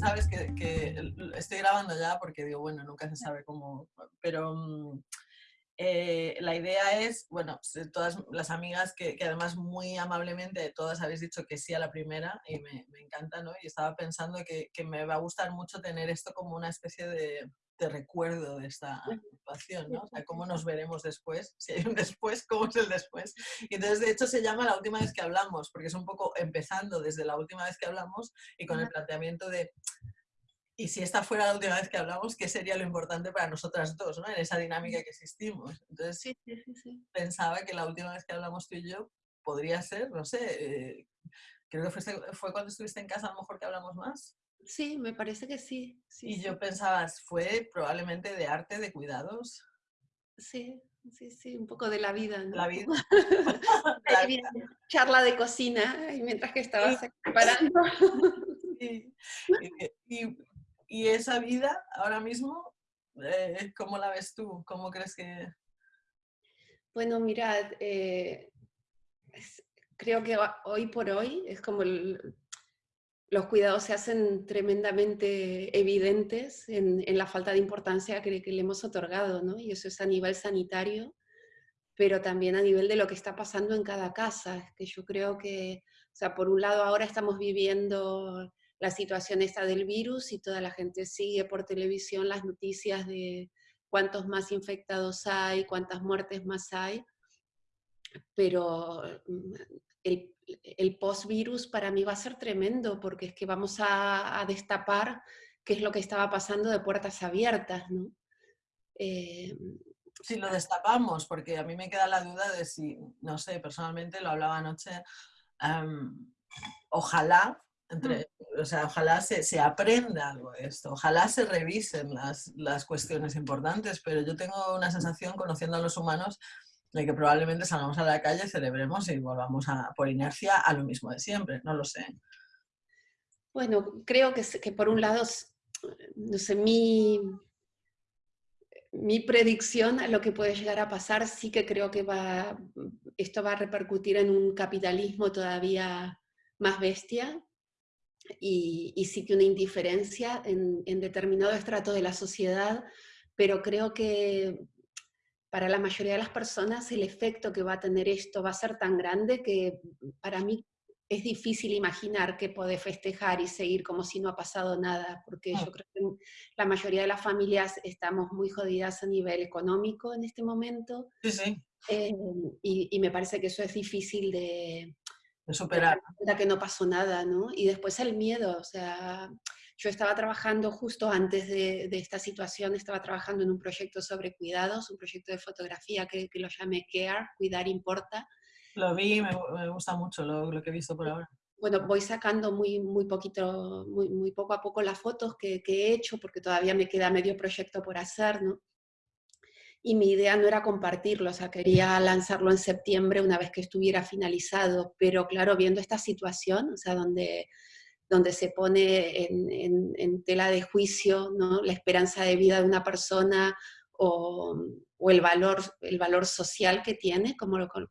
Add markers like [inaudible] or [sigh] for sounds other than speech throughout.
sabes que, que estoy grabando ya porque digo, bueno, nunca se sabe cómo, pero mm, eh, la idea es, bueno, todas las amigas que, además muy amablemente todas habéis dicho que sí a la primera y me, encanta, ¿no? Y estaba pensando que, me va a gustar mucho tener esto como una especie de, recuerdo de esta situación, ¿no? O sea, cómo nos veremos después, si hay un después, cómo es el después. Y entonces, de hecho, se llama la última vez que hablamos, porque es un poco empezando desde la última vez que hablamos y con el planteamiento de y si esta fuera la última vez que hablamos, ¿qué sería lo importante para nosotras dos, ¿no? en esa dinámica que existimos? Entonces, sí, sí, sí, pensaba que la última vez que hablamos tú y yo podría ser, no sé, eh, creo que fue, fue cuando estuviste en casa a lo mejor que hablamos más. Sí, me parece que sí. y yo pensaba, fue probablemente de arte, de cuidados. Sí, sí, sí, un poco de la vida. La vida. [laughs] [laughs] la vida. Charla de cocina, mientras que estabas [laughs] preparando. Sí. y, y esa vida ahora mismo, eh, ¿cómo la ves tú? ¿Cómo crees que...? Bueno, mirad, eh, creo que hoy por hoy es como los cuidados se hacen tremendamente evidentes en, la falta de importancia que, que, le hemos otorgado, ¿no? Y eso es a nivel sanitario, pero también a nivel de lo que está pasando en cada casa. Que yo creo que, o sea, por un lado ahora estamos viviendo la situación esta del virus y toda la gente sigue por televisión las noticias de cuántos más infectados hay, cuántas muertes más hay, pero el, el post-virus para mí va a ser tremendo porque es que vamos a, destapar qué es lo que estaba pasando de puertas abiertas, ¿no? Eh, si lo destapamos, porque a mí me queda la duda de si, no sé, personalmente lo hablaba anoche, ojalá entre, o sea, ojalá se, se, aprenda algo de esto, ojalá se revisen las, las, cuestiones importantes, pero yo tengo una sensación, conociendo a los humanos, de que probablemente salgamos a la calle, celebremos y volvamos a, por inercia a lo mismo de siempre, no lo sé. Bueno, creo que, que por un lado, no sé, mi, mi predicción a lo que puede llegar a pasar, sí que creo que va, esto va a repercutir en un capitalismo todavía más bestia, y, sí que una indiferencia en, determinado estrato de la sociedad, pero creo que para la mayoría de las personas el efecto que va a tener esto va a ser tan grande que para mí es difícil imaginar que puede festejar y seguir como si no ha pasado nada, porque yo creo que la mayoría de las familias estamos muy jodidas a nivel económico en este momento. Sí, sí. Eh, y, me parece que eso es difícil de, superar. La que no pasó nada, ¿no? Y después el miedo, o sea, yo estaba trabajando justo antes de, esta situación, estaba trabajando en un proyecto sobre cuidados, un proyecto de fotografía que, lo llamé CARE, Cuidar Importa. Lo vi, me, me gusta mucho lo, lo, que he visto por ahora. Bueno, voy sacando muy, muy poquito, muy, muy poco a poco las fotos que, que he hecho, porque todavía me queda medio proyecto por hacer, ¿no? y mi idea no era compartirlo, o sea, quería lanzarlo en septiembre una vez que estuviera finalizado, pero claro, viendo esta situación, o sea, donde, donde se pone en, en, tela de juicio ¿no? la esperanza de vida de una persona o, o el, valor, el valor social que tiene, como lo, con,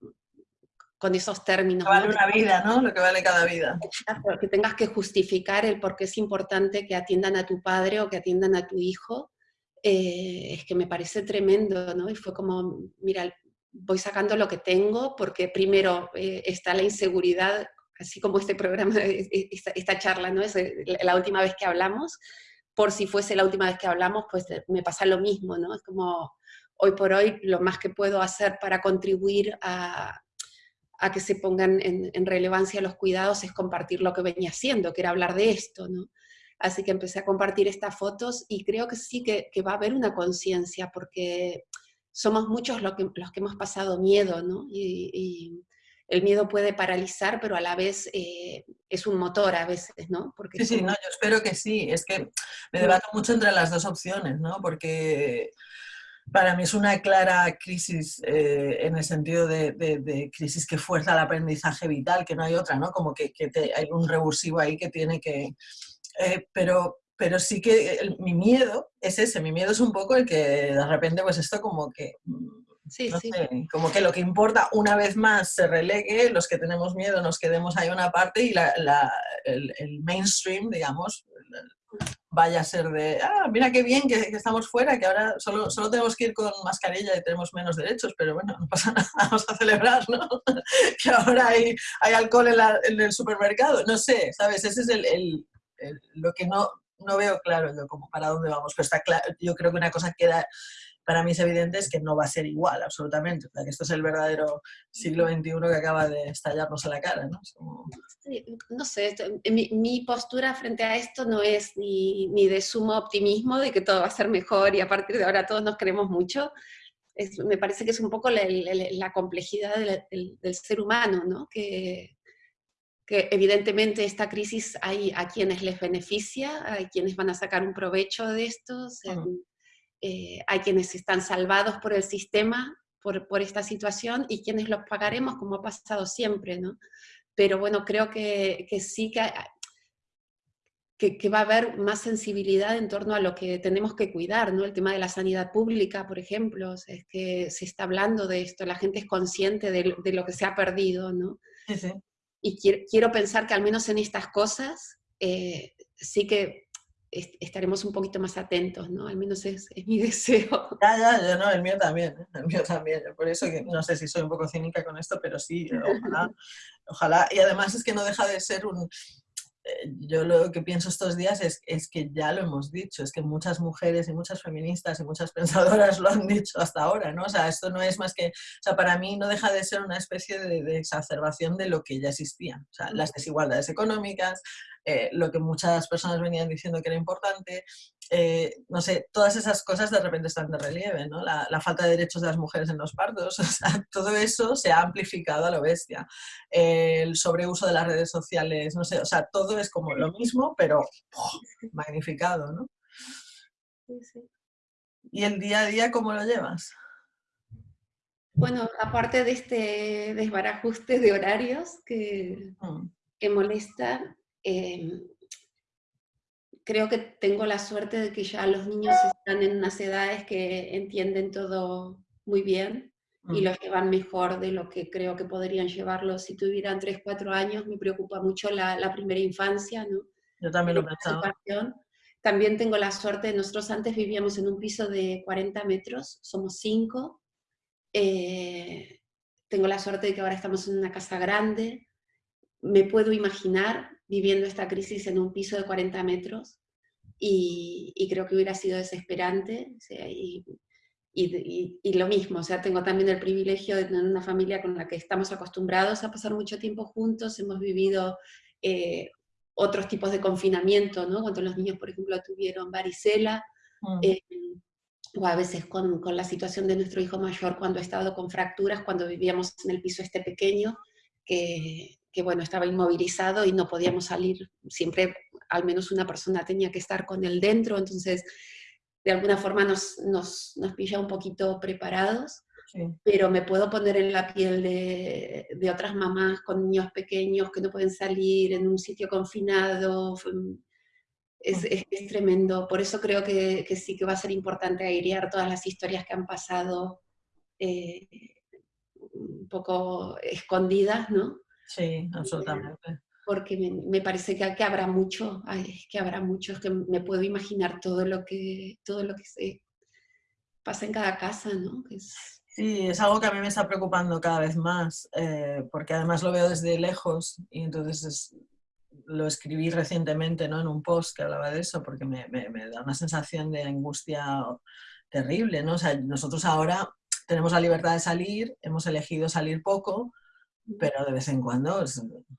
con esos términos. vale una vida, ¿no? Lo que vale cada vida. Que tengas que justificar el por qué es importante que atiendan a tu padre o que atiendan a tu hijo, eh, es que me parece tremendo, ¿no? Y fue como, mira, voy sacando lo que tengo porque primero eh, está la inseguridad, así como este programa, [laughs] esta, charla, ¿no? Es eh, la última vez que hablamos, por si fuese la última vez que hablamos, pues me pasa lo mismo, ¿no? Es como, hoy por hoy, lo más que puedo hacer para contribuir a, que se pongan en, en, relevancia los cuidados es compartir lo que venía haciendo, que era hablar de esto, ¿no? Así que empecé a compartir estas fotos y creo que sí que, va a haber una conciencia porque somos muchos los que, los que hemos pasado miedo, ¿no? Y, el miedo puede paralizar, pero a la vez eh, es un motor a veces, ¿no? Porque sí, sí, no, yo espero que sí. Es que me debato mucho entre las dos opciones, ¿no? Porque para mí es una clara crisis eh, en el sentido de, crisis que fuerza el aprendizaje vital, que no hay otra, ¿no? Como que, hay un revulsivo ahí que tiene que, eh, pero, pero sí que mi miedo es ese, mi miedo es un poco el que de repente pues esto como que, sí, sí. como que lo que importa una vez más se relegue, los que tenemos miedo nos quedemos ahí una parte y la, el, mainstream, digamos, vaya a ser de, ah, mira qué bien que, estamos fuera, que ahora solo, solo tenemos que ir con mascarilla y tenemos menos derechos, pero bueno, no pasa [laughs] nada, vamos a celebrar, ¿no? [laughs] que ahora hay, hay alcohol en, el supermercado, no sé, ¿sabes? Ese es el, lo que no, no veo claro yo como para dónde vamos, pero está claro, yo creo que una cosa queda para mí es evidente es que no va a ser igual, absolutamente. O sea, que esto es el verdadero siglo XXI que acaba de estallarnos a la cara, ¿no? no sé, mi, mi, postura frente a esto no es ni, ni, de sumo optimismo de que todo va a ser mejor y a partir de ahora todos nos queremos mucho. Es, me parece que es un poco la, la, complejidad del, del, ser humano, ¿no? Que, que evidentemente esta crisis hay a quienes les beneficia, hay quienes van a sacar un provecho de esto, eh, hay quienes están salvados por el sistema, por, por, esta situación, y quienes los pagaremos como ha pasado siempre, ¿no? Pero bueno, creo que, que sí que, que, que, va a haber más sensibilidad en torno a lo que tenemos que cuidar, ¿no? El tema de la sanidad pública, por ejemplo, es que se está hablando de esto, la gente es consciente de, de lo que se ha perdido, ¿no? Sí, sí. Y quiero, quiero, pensar que al menos en estas cosas eh, sí que estaremos un poquito más atentos, ¿no? Al menos es, mi [laughs] deseo. Ya, ya, ya, no, el mío también, ¿eh? el mío también. Por eso que no sé si soy un poco cínica con esto, pero sí, ojalá, ojalá. Y además es que no deja de ser un... Eh, yo lo que pienso estos días es, es que ya lo hemos dicho, es que muchas mujeres y muchas feministas y muchas pensadoras lo han dicho hasta ahora, ¿no? O sea, esto no es más que, o sea, para mí no deja de ser una especie de, de exacerbación de lo que ya existía. O sea, las desigualdades económicas, eh, lo que muchas personas venían diciendo que era importante, eh, no sé, todas esas cosas de repente están de relieve, ¿no? La, falta de derechos de las mujeres en los partos, [laughs] o sea, todo eso se ha amplificado a lo bestia. el sobreuso de las redes sociales, no sé, o sea, todo es como lo mismo, pero magnificado, ¿no? Sí, sí. ¿Y el día a día cómo lo llevas? Bueno, aparte de este desbarajuste de horarios que, mm. que molesta, Em, creo que tengo la suerte de que ya los niños están en unas edades que entienden todo muy bien y lo llevan mejor de lo que creo que podrían llevarlo si tuvieran 3, 4 años. Me preocupa mucho la, primera infancia, ¿no? Yo también lo pensaba. También tengo la suerte, nosotros antes vivíamos en un piso de 40 metros, somos 5. Eh, tengo la suerte de que ahora estamos en una casa grande. Me puedo imaginar viviendo esta crisis en un piso de 40 metros y, creo que hubiera sido desesperante. y, y, lo mismo, o sea, tengo también el privilegio de tener una familia con la que estamos acostumbrados a pasar mucho tiempo juntos, hemos vivido eh, otros tipos de confinamiento, ¿no? Cuando los niños, por ejemplo, tuvieron varicela, mm. eh, o a veces con, con, la situación de nuestro hijo mayor cuando ha estado con fracturas, cuando vivíamos en el piso este pequeño, que, que bueno, estaba inmovilizado y no podíamos salir, siempre al menos una persona tenía que estar con él dentro, entonces de alguna forma nos, nos, nos pilla un poquito preparados, pero me puedo poner en la piel de, de, otras mamás con niños pequeños que no pueden salir en un sitio confinado, es, es, tremendo, por eso creo que, que, sí que va a ser importante airear todas las historias que han pasado eh, un poco escondidas, ¿no? Sí, absolutamente. Porque me, parece que, que, habrá mucho, ay, que habrá mucho, es que me puedo imaginar todo lo que, todo lo que se pasa en cada casa, ¿no? Sí, es algo que a mí me está preocupando cada vez más, eh, porque además lo veo desde lejos y entonces lo escribí recientemente ¿no? en un post que hablaba de eso, porque me, me, me, da una sensación de angustia terrible, ¿no? O sea, nosotros ahora tenemos la libertad de salir, hemos elegido salir poco, pero de vez en cuando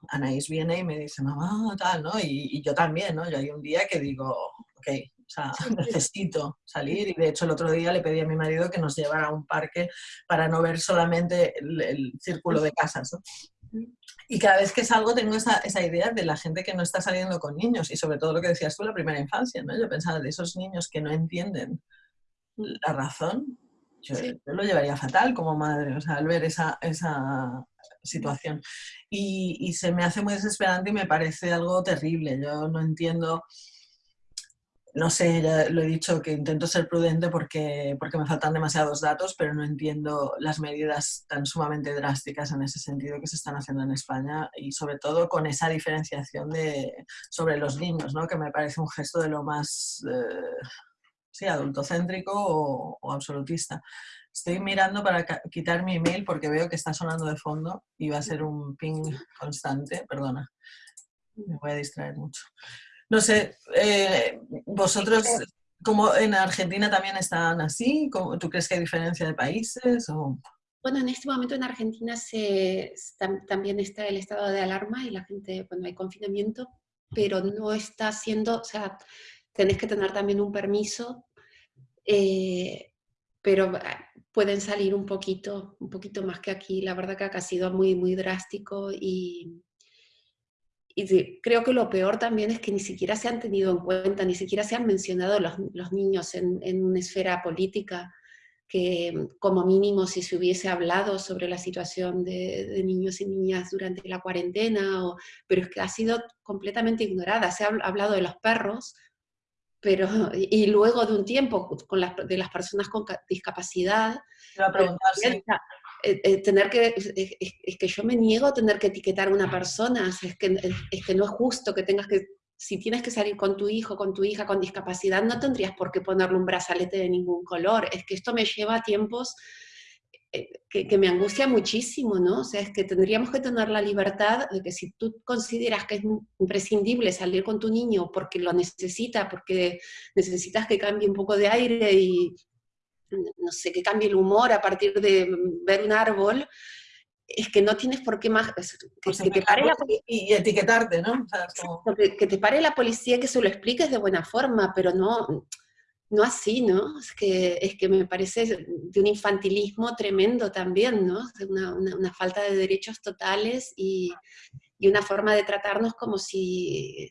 Anaís viene y me dice, mamá, tal, ¿no? Y, yo también, ¿no? Yo hay un día que digo, ok, o sea, [laughs] necesito salir y de hecho el otro día le pedí a mi marido que nos llevara a un parque para no ver solamente el, círculo de casas, ¿no? Y cada vez que salgo tengo esa, esa, idea de la gente que no está saliendo con niños y sobre todo lo que decías tú, la primera infancia, ¿no? Yo pensaba de esos niños que no entienden la razón, yo, lo llevaría fatal como madre, o sea, al ver esa, esa situación. Y, se me hace muy desesperante y me parece algo terrible. Yo no entiendo no sé, ya lo he dicho, que intento ser prudente porque, porque me faltan demasiados datos, pero no entiendo las medidas tan sumamente drásticas en ese sentido que se están haciendo en España y sobre todo con esa diferenciación de, sobre los niños, ¿no? que me parece un gesto de lo más eh, sí, adultocéntrico o, o, absolutista. Estoy mirando para quitar mi email porque veo que está sonando de fondo y va a ser un ping constante, perdona, me voy a distraer mucho. No sé, eh, vosotros, como en Argentina también están así, ¿tú crees que hay diferencia de países? O? Bueno, en este momento en Argentina se, también está el estado de alarma y la gente, bueno, hay confinamiento, pero no está siendo, o sea, tenés que tener también un permiso, eh, pero ah, pueden salir un poquito, un poquito más que aquí. La verdad que acá ha sido muy, muy drástico y, y creo que lo peor también es que ni siquiera se han tenido en cuenta, ni siquiera se han mencionado los, los niños en, en, una esfera política, que como mínimo si se hubiese hablado sobre la situación de, de niños y niñas durante la cuarentena, o, pero es que ha sido completamente ignorada. Se ha hablado de los perros, pero y luego de un tiempo con las, de las personas con discapacidad, eh, eh, tener que, es, que yo me niego a tener que etiquetar a una persona, es que, es que no es justo que tengas que, si tienes que salir con tu hijo, con tu hija con discapacidad, no tendrías por qué ponerle un brazalete de ningún color, es que esto me lleva a tiempos eh, que, que, me angustia muchísimo, ¿no? O sea, es que tendríamos que tener la libertad de que si tú consideras que es imprescindible salir con tu niño porque lo necesita, porque necesitas que cambie un poco de aire y, no sé, que cambie el humor a partir de ver un árbol, es que no tienes por qué más... Que, que te pare la y, etiquetarte, ¿no? que, te pare la policía y que se lo expliques de buena forma, pero no, no así, ¿no? Es que, es que me parece de un infantilismo tremendo también, ¿no? Una, una, falta de derechos totales y, y, una forma de tratarnos como si,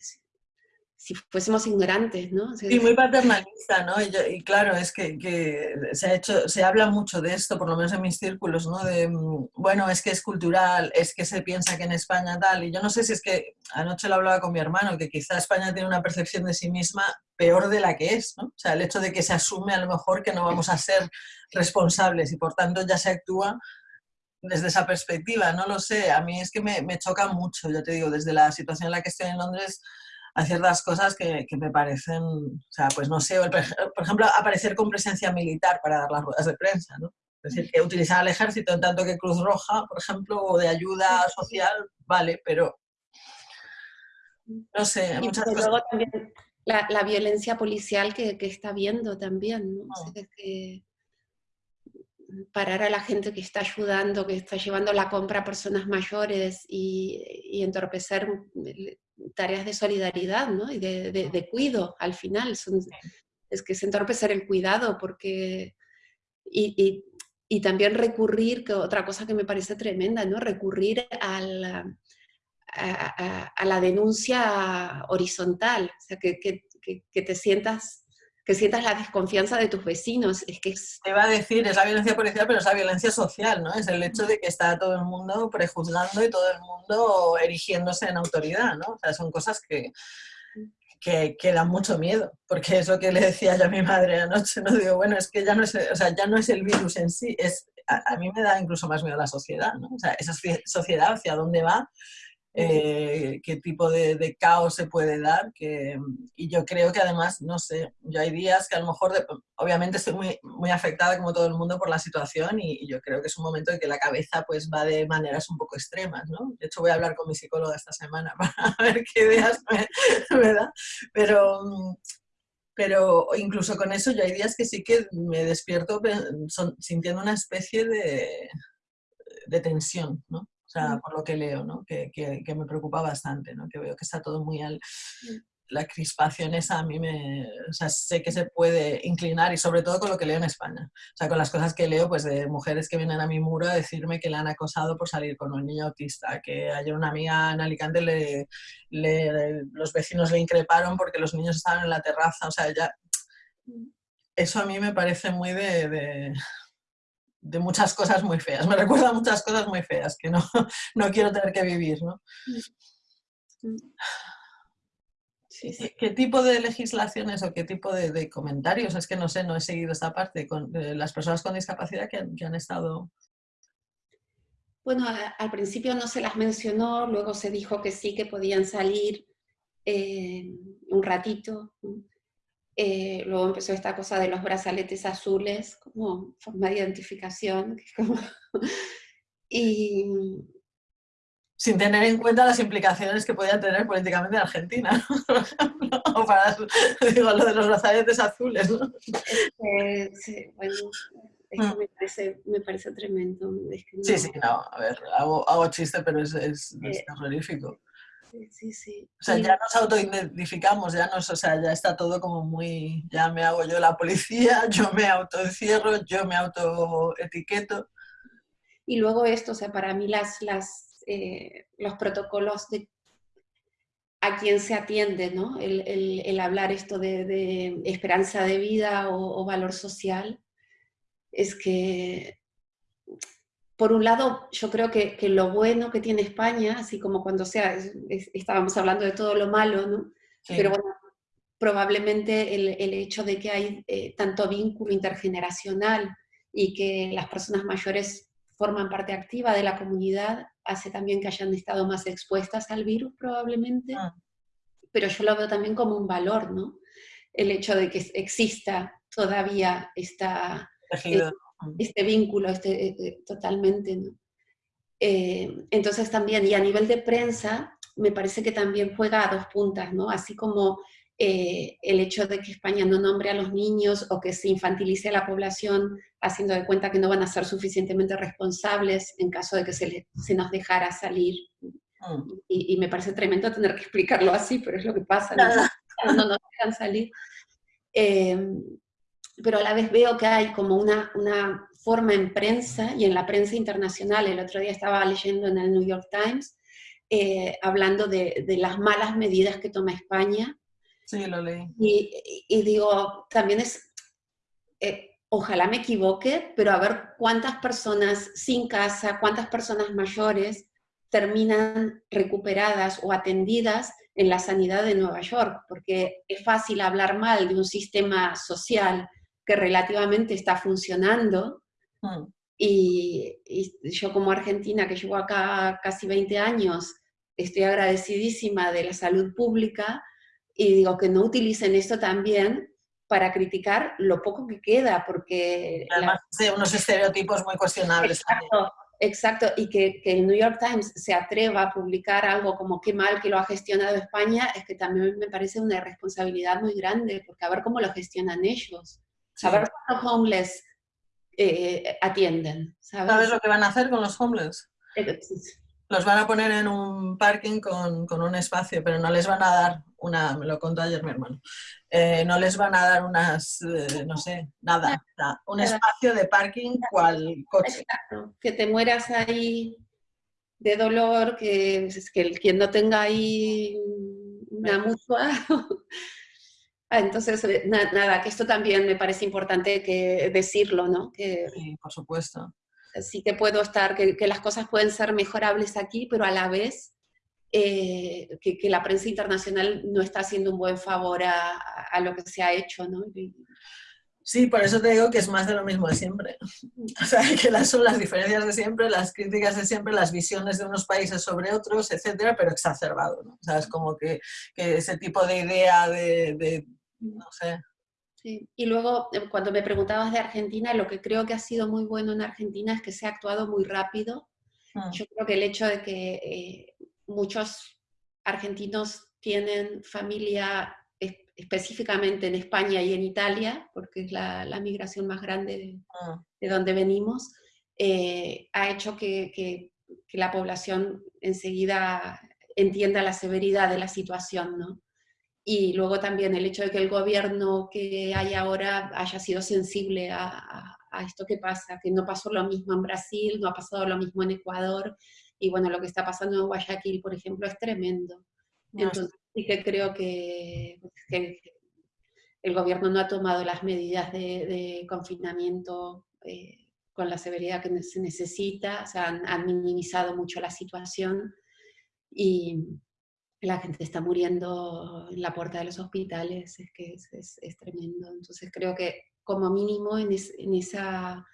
si fuésemos ignorantes, ¿no? Sí, muy [laughs] paternalista, ¿no? Y, claro, es que, que, se, ha hecho, se habla mucho de esto, por lo menos en mis círculos, ¿no? De, mm, bueno, es que es cultural, es que se piensa que en España tal, y yo no sé si es que, anoche lo hablaba con mi hermano, que quizá España tiene una percepción de sí misma peor de la que es, ¿no? O sea, el hecho de que se asume a lo mejor que no vamos a ser responsables y por tanto ya se actúa desde esa perspectiva, no lo sé, a mí es que me, me choca mucho, yo te digo, desde la situación en la que estoy en Londres, a ciertas cosas que, que, me parecen, o sea, pues no sé, por ejemplo, aparecer con presencia militar para dar las ruedas de prensa, ¿no? Es decir, que utilizar al ejército en tanto que Cruz Roja, por ejemplo, o de ayuda social, vale, pero no sé, muchas cosas. Luego también la, la, violencia policial que, que está viendo también, ¿no? Oh. O sea, que parar a la gente que está ayudando, que está llevando la compra a personas mayores y, y entorpecer tareas de solidaridad ¿no? y de, de, de, cuido al final. Son, es que es entorpecer el cuidado porque... Y, y, y, también recurrir, que otra cosa que me parece tremenda, ¿no? recurrir al, a, a, a, la denuncia horizontal, o sea, que, que, que te sientas que sientas la desconfianza de tus vecinos. Es que es... Te va a decir, es la violencia policial, pero es la violencia social, ¿no? Es el hecho de que está todo el mundo prejuzgando y todo el mundo erigiéndose en autoridad, ¿no? O sea, son cosas que, que, que, dan mucho miedo, porque eso que le decía yo a mi madre anoche, no digo, bueno, es que ya no es, o sea, ya no es el virus en sí, es, a, a mí me da incluso más miedo la sociedad, ¿no? O sea, esa sociedad hacia dónde va eh, qué tipo de, caos se puede dar. Que, y yo creo que además, no sé, yo hay días que a lo mejor, obviamente estoy muy, afectada como todo el mundo por la situación y, y, yo creo que es un momento en que la cabeza pues va de maneras un poco extremas, ¿no? De hecho voy a hablar con mi psicóloga esta semana [laughs] para ver qué ideas me, me da, pero... Pero incluso con eso yo hay días que sí que me despierto son, sintiendo una especie de, de tensión, ¿no? O sea, por lo que leo, ¿no? que, que, que, me preocupa bastante, ¿no? que veo que está todo muy al... La crispación esa a mí me... O sea, sé que se puede inclinar y sobre todo con lo que leo en España. O sea, con las cosas que leo, pues de mujeres que vienen a mi muro a decirme que le han acosado por salir con un niño autista, que ayer una amiga en Alicante le, le, los vecinos le increparon porque los niños estaban en la terraza, o sea, ya... Eso a mí me parece muy de, de de muchas cosas muy feas. Me recuerda a muchas cosas muy feas que no, [laughs] no quiero tener que vivir, ¿no? ¿Qué tipo de legislaciones o qué tipo de, comentarios? Es que no sé, no he seguido esta parte con las personas con discapacidad que han, estado... Bueno, al principio no se las mencionó, luego se dijo que sí, que podían salir eh, un ratito. Eh, luego empezó esta cosa de los brazaletes azules como forma de identificación. [laughs] y, sin tener en cuenta las implicaciones que podía tener políticamente en Argentina, [laughs] o para digo, lo de los brazaletes azules. ¿no? sí, bueno, mm. me, parece, me, parece, tremendo. Sí, sí, no, a ver, hago, hago chiste, pero es, es, eh, terrorífico. Sí, sí. O sea, ya nos autoidentificamos, ya nos, o sea, ya está todo como muy, ya me hago yo la policía, [laughs] yo me autoencierro, yo me autoetiqueto. Y luego esto, o sea, para mí las, las eh, los protocolos de a quién se atiende, ¿no? el, hablar esto de, esperanza de vida o, valor social, es que, por un lado, yo creo que, lo bueno que tiene España, así como cuando sea, estábamos hablando de todo lo malo, ¿no? Pero bueno, probablemente el, hecho de que hay eh, tanto vínculo intergeneracional y que las personas mayores forman parte activa de la comunidad, hace también que hayan estado más expuestas al virus probablemente, ah. pero yo lo veo también como un valor, ¿no? El hecho de que exista todavía esta, este, vínculo este, eh, eh, totalmente, ¿no? entonces también, y a nivel de prensa, me parece que también juega a dos puntas, ¿no? Así como eh, el hecho de que España no nombre a los niños o que se infantilice a la población haciendo de cuenta que no van a ser suficientemente responsables en caso de que se, se nos dejara salir. Mm. Y, me parece tremendo tener que explicarlo así, pero es lo que pasa, no, [laughs] no nos dejan salir. Em, pero a la vez veo que hay como una, una forma en prensa y en la prensa internacional. El otro día estaba leyendo en el New York Times eh, hablando de, de, las malas medidas que toma España Sí, lo leí. Y, digo, también es, eh, ojalá me equivoque, pero a ver cuántas personas sin casa, cuántas personas mayores terminan recuperadas o atendidas en la sanidad de Nueva York, porque es fácil hablar mal de un sistema social que relativamente está funcionando. Mm. Y, y, yo como argentina, que llevo acá casi 20 años, estoy agradecidísima de la salud pública, y digo que no utilicen esto también para criticar lo poco que queda, porque... Además de unos estereotipos muy cuestionables. Exacto, exacto. y que, que, el New York Times se atreva a publicar algo como qué mal que lo ha gestionado España, es que también me parece una responsabilidad muy grande, porque a ver cómo lo gestionan ellos, saber cómo los homeless eh, atienden. ¿sabes? ¿Sabes lo que van a hacer con los homeless? Eh, los van a poner en un parking con, con, un espacio, pero no les van a dar una, me lo contó ayer mi hermano, eh, no les van a dar unas, eh, no sé, nada, un espacio de parking cual coche. que te mueras ahí de dolor, que, es que quien no tenga ahí una mutua. [laughs] Ah, entonces, eh, nada, que esto también me parece importante que decirlo, ¿no? Que, sí, por supuesto. Sí que puedo estar, que, que las cosas pueden ser mejorables aquí, pero a la vez eh, que, la prensa internacional no está haciendo un buen favor a, lo que se ha hecho, ¿no? Sí, por eso te digo que es más de lo mismo de siempre. [laughs] O sea, que las, son las diferencias de siempre, las críticas de siempre, las visiones de unos países sobre otros, etcétera, pero exacerbado, ¿no? O sea, es como que, que ese tipo de idea de, de no sé, Sí. Y luego, eh, cuando me preguntabas de Argentina, lo que creo que ha sido muy bueno en Argentina es que se ha actuado muy rápido. Mm. Yo creo que el hecho de que eh, muchos argentinos tienen familia específicamente en España y en Italia, porque es la, migración más grande de, ah. donde venimos, eh, ha hecho que, la población enseguida entienda la severidad de la situación, ¿no? Y luego también el hecho de que el gobierno que hay ahora haya sido sensible a, a esto que pasa, que no pasó lo mismo en Brasil, no ha pasado lo mismo en Ecuador, y bueno, lo que está pasando en Guayaquil, por ejemplo, es tremendo. Entonces sí que creo que, el gobierno no ha tomado las medidas de, confinamiento eh, con la severidad que se necesita, o sea, han, minimizado mucho la situación y, la gente está muriendo en la puerta de los hospitales, es que es, tremendo. Entonces creo que como mínimo en, esa,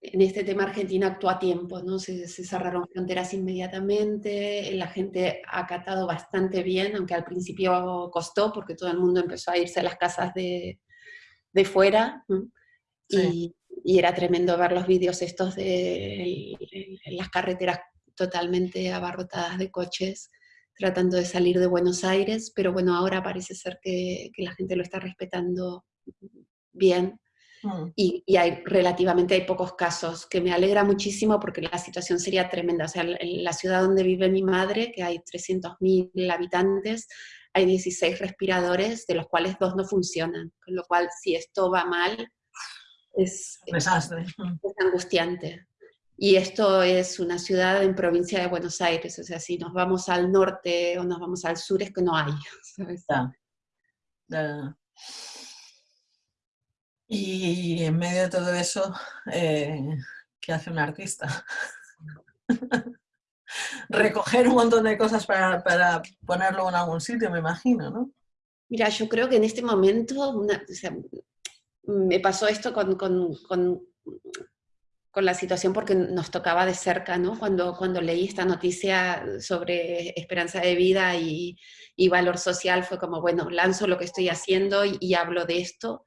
en este tema Argentina actuó a tiempo, ¿no? Se, cerraron fronteras inmediatamente, la gente ha acatado bastante bien, aunque al principio costó porque todo el mundo empezó a irse a las casas de, fuera, y, era tremendo ver los vídeos estos de las carreteras totalmente abarrotadas de coches tratando de salir de Buenos Aires, pero bueno, ahora parece ser que, la gente lo está respetando bien mm. y, hay relativamente hay pocos casos, que me alegra muchísimo porque la situación sería tremenda. O sea, en la ciudad donde vive mi madre, que hay 300.000 habitantes, hay 16 respiradores, de los cuales dos no funcionan, con lo cual si esto va mal, es, es angustiante. Y esto es una ciudad en provincia de Buenos Aires, o sea, si nos vamos al norte o nos vamos al sur es que no hay. [laughs] Y en medio de todo eso, eh, ¿qué hace un artista? [laughs] Recoger un montón de cosas para, ponerlo en algún sitio, me imagino, ¿no? Mira, yo creo que en este momento, me pasó esto con con la situación porque nos tocaba de cerca, ¿no? Cuando, cuando leí esta noticia sobre esperanza de vida y, valor social, fue como, bueno, lanzo lo que estoy haciendo y, hablo de esto,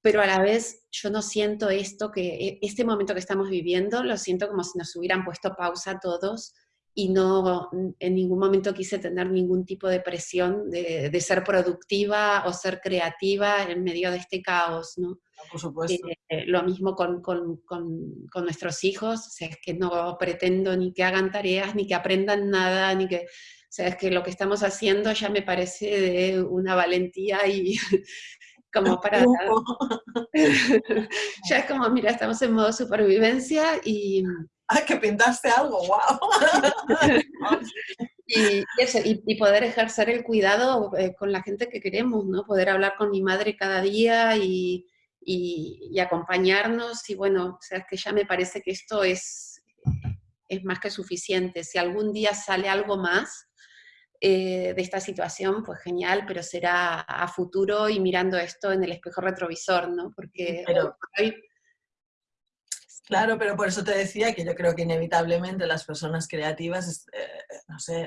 pero a la vez yo no siento esto, que e, este momento que estamos viviendo, lo siento como si nos hubieran puesto pausa todos y no en ningún momento quise tener ningún tipo de presión de, de ser productiva o ser creativa en medio de este caos, ¿no? Por supuesto. Eh, lo mismo con, con, con, nuestros hijos, o sea, es que no pretendo ni que hagan tareas, ni que aprendan nada, ni que... O sea, es que lo que estamos haciendo ya me parece de una valentía y [laughs] como para... [laughs] ya es como, mira, estamos en modo supervivencia y... ¡Ay, [laughs] que pintaste algo! ¡Wow! [laughs] y, eso, y, poder ejercer el cuidado eh, con la gente que queremos, ¿no? Poder hablar con mi madre cada día y, y, acompañarnos y bueno, o sea, es que ya me parece que esto es, es más que suficiente. Si algún día sale algo más eh, de esta situación, pues genial, pero será a futuro y mirando esto en el espejo retrovisor, ¿no? Porque hoy Claro, pero por eso te decía que yo creo que inevitablemente las personas creativas, eh, no sé,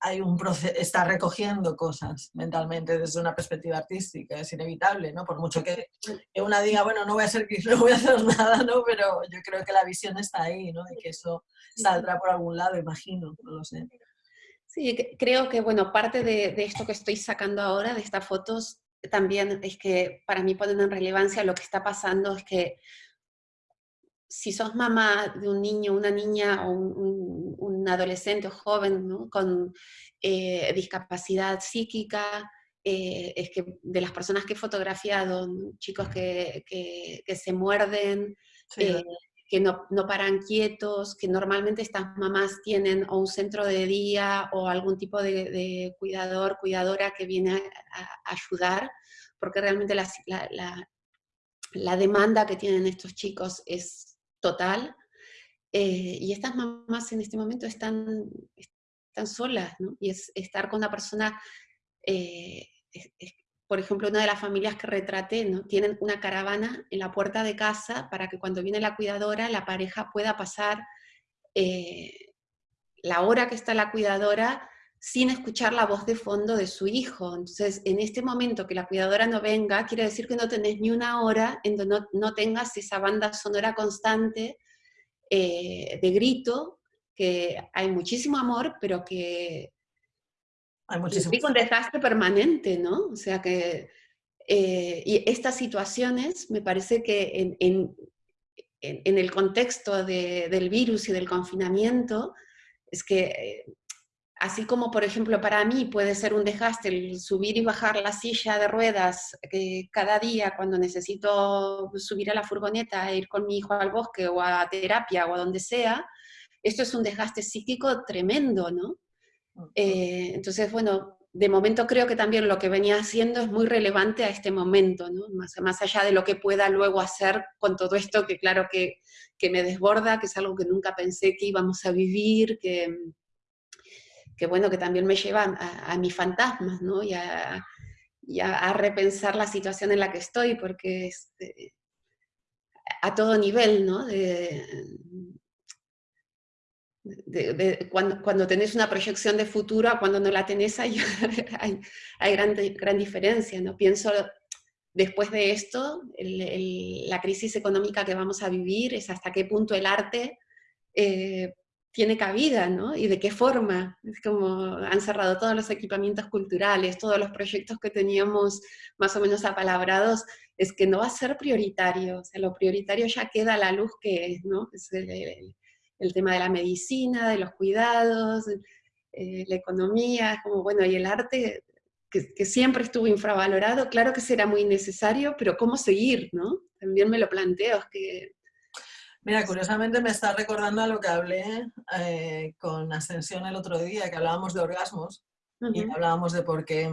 hay, un proceso, está recogiendo cosas mentalmente desde una perspectiva artística, es inevitable, ¿no? Por mucho que, una diga, bueno, no voy a ser [laughs] no voy a hacer nada, ¿no? Pero yo creo que la visión está ahí, ¿no? Y que eso saldrá por algún lado, imagino, no lo sé. Sí, creo que, bueno, parte de, de esto que estoy sacando ahora, de estas fotos, también es que para mí ponen en relevancia lo que está pasando, es que si sos mamá de un niño, una niña o un, adolescente o joven con eh, discapacidad psíquica, eh, es que de las personas que he fotografiado, chicos que, se muerden, eh, que no, paran quietos, que normalmente estas mamás tienen o un centro de día o algún tipo de, cuidador, cuidadora que viene a, ayudar, porque realmente la, la demanda que tienen estos chicos es total. Eh, y estas mamás en este momento están, están solas, ¿no? Y es estar con una persona, eh, por ejemplo, una de las familias que retraté, ¿no? Tienen una caravana en la puerta de casa para que cuando viene la cuidadora, la pareja pueda pasar eh, la hora que está la cuidadora sin escuchar la voz de fondo de su hijo. Entonces, en este momento que la cuidadora no venga, quiere decir que no tenés ni una hora en donde no, tengas esa banda sonora constante eh, de grito, que hay muchísimo amor, pero que hay muchísimo un desastre permanente, ¿no? O sea que, eh, y estas situaciones me parece que en, el contexto del virus y del confinamiento, es que eh, Así como, por ejemplo, para mí puede ser un desgaste el subir y bajar la silla de ruedas eh, cada día cuando necesito subir a la furgoneta e ir con mi hijo al bosque o a terapia o a donde sea, esto es un desgaste psíquico tremendo, ¿no? Eh, entonces, bueno, de momento creo que también lo que venía haciendo es muy relevante a este momento, ¿no? Más, más allá de lo que pueda luego hacer con todo esto, que claro que, que me desborda, que es algo que nunca pensé que íbamos a vivir, que que bueno, que también me llevan a, mis fantasmas, ¿no? Y a, a, repensar la situación en la que estoy, porque eh, a todo nivel, ¿no? De, cuando, cuando, tenés una proyección de futuro a cuando no la tenés, [laughs] hay gran, gran, diferencia, ¿no? Pienso, después de esto, la crisis económica que vamos a vivir es hasta qué punto el arte eh, tiene cabida, ¿no? Y de qué forma. Es como han cerrado todos los equipamientos culturales, todos los proyectos que teníamos más o menos apalabrados, es que no va a ser prioritario. O sea, lo prioritario ya queda a la luz que es, ¿no? Es el, tema de la medicina, de los cuidados, eh, la economía, es como, bueno, y el arte, que, que, siempre estuvo infravalorado, claro que será muy necesario, pero ¿cómo seguir, no? También me lo planteo, es que Mira, curiosamente me está recordando a lo que hablé eh, con Ascensión el otro día, que hablábamos de orgasmos y hablábamos de por qué,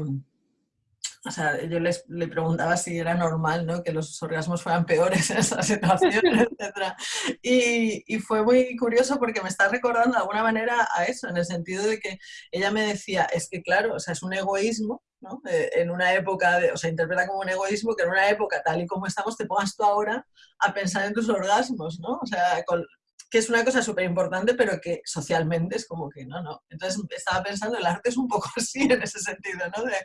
o sea, yo les, le preguntaba si era normal ¿no? que los orgasmos fueran peores en esa [laughs] situación, etc. Y, y, fue muy curioso porque me está recordando de alguna manera a eso, en el sentido de que ella me decía, es que claro, o sea, es un egoísmo eh, en una época, de, o sea, interpreta como un egoísmo que en una época tal y como estamos te pongas tú ahora a pensar en tus orgasmos, ¿no? O sea, que es una cosa súper importante, pero que socialmente es como que no, no. Entonces estaba pensando, el arte es un poco [laughs] así en ese sentido, ¿no? De,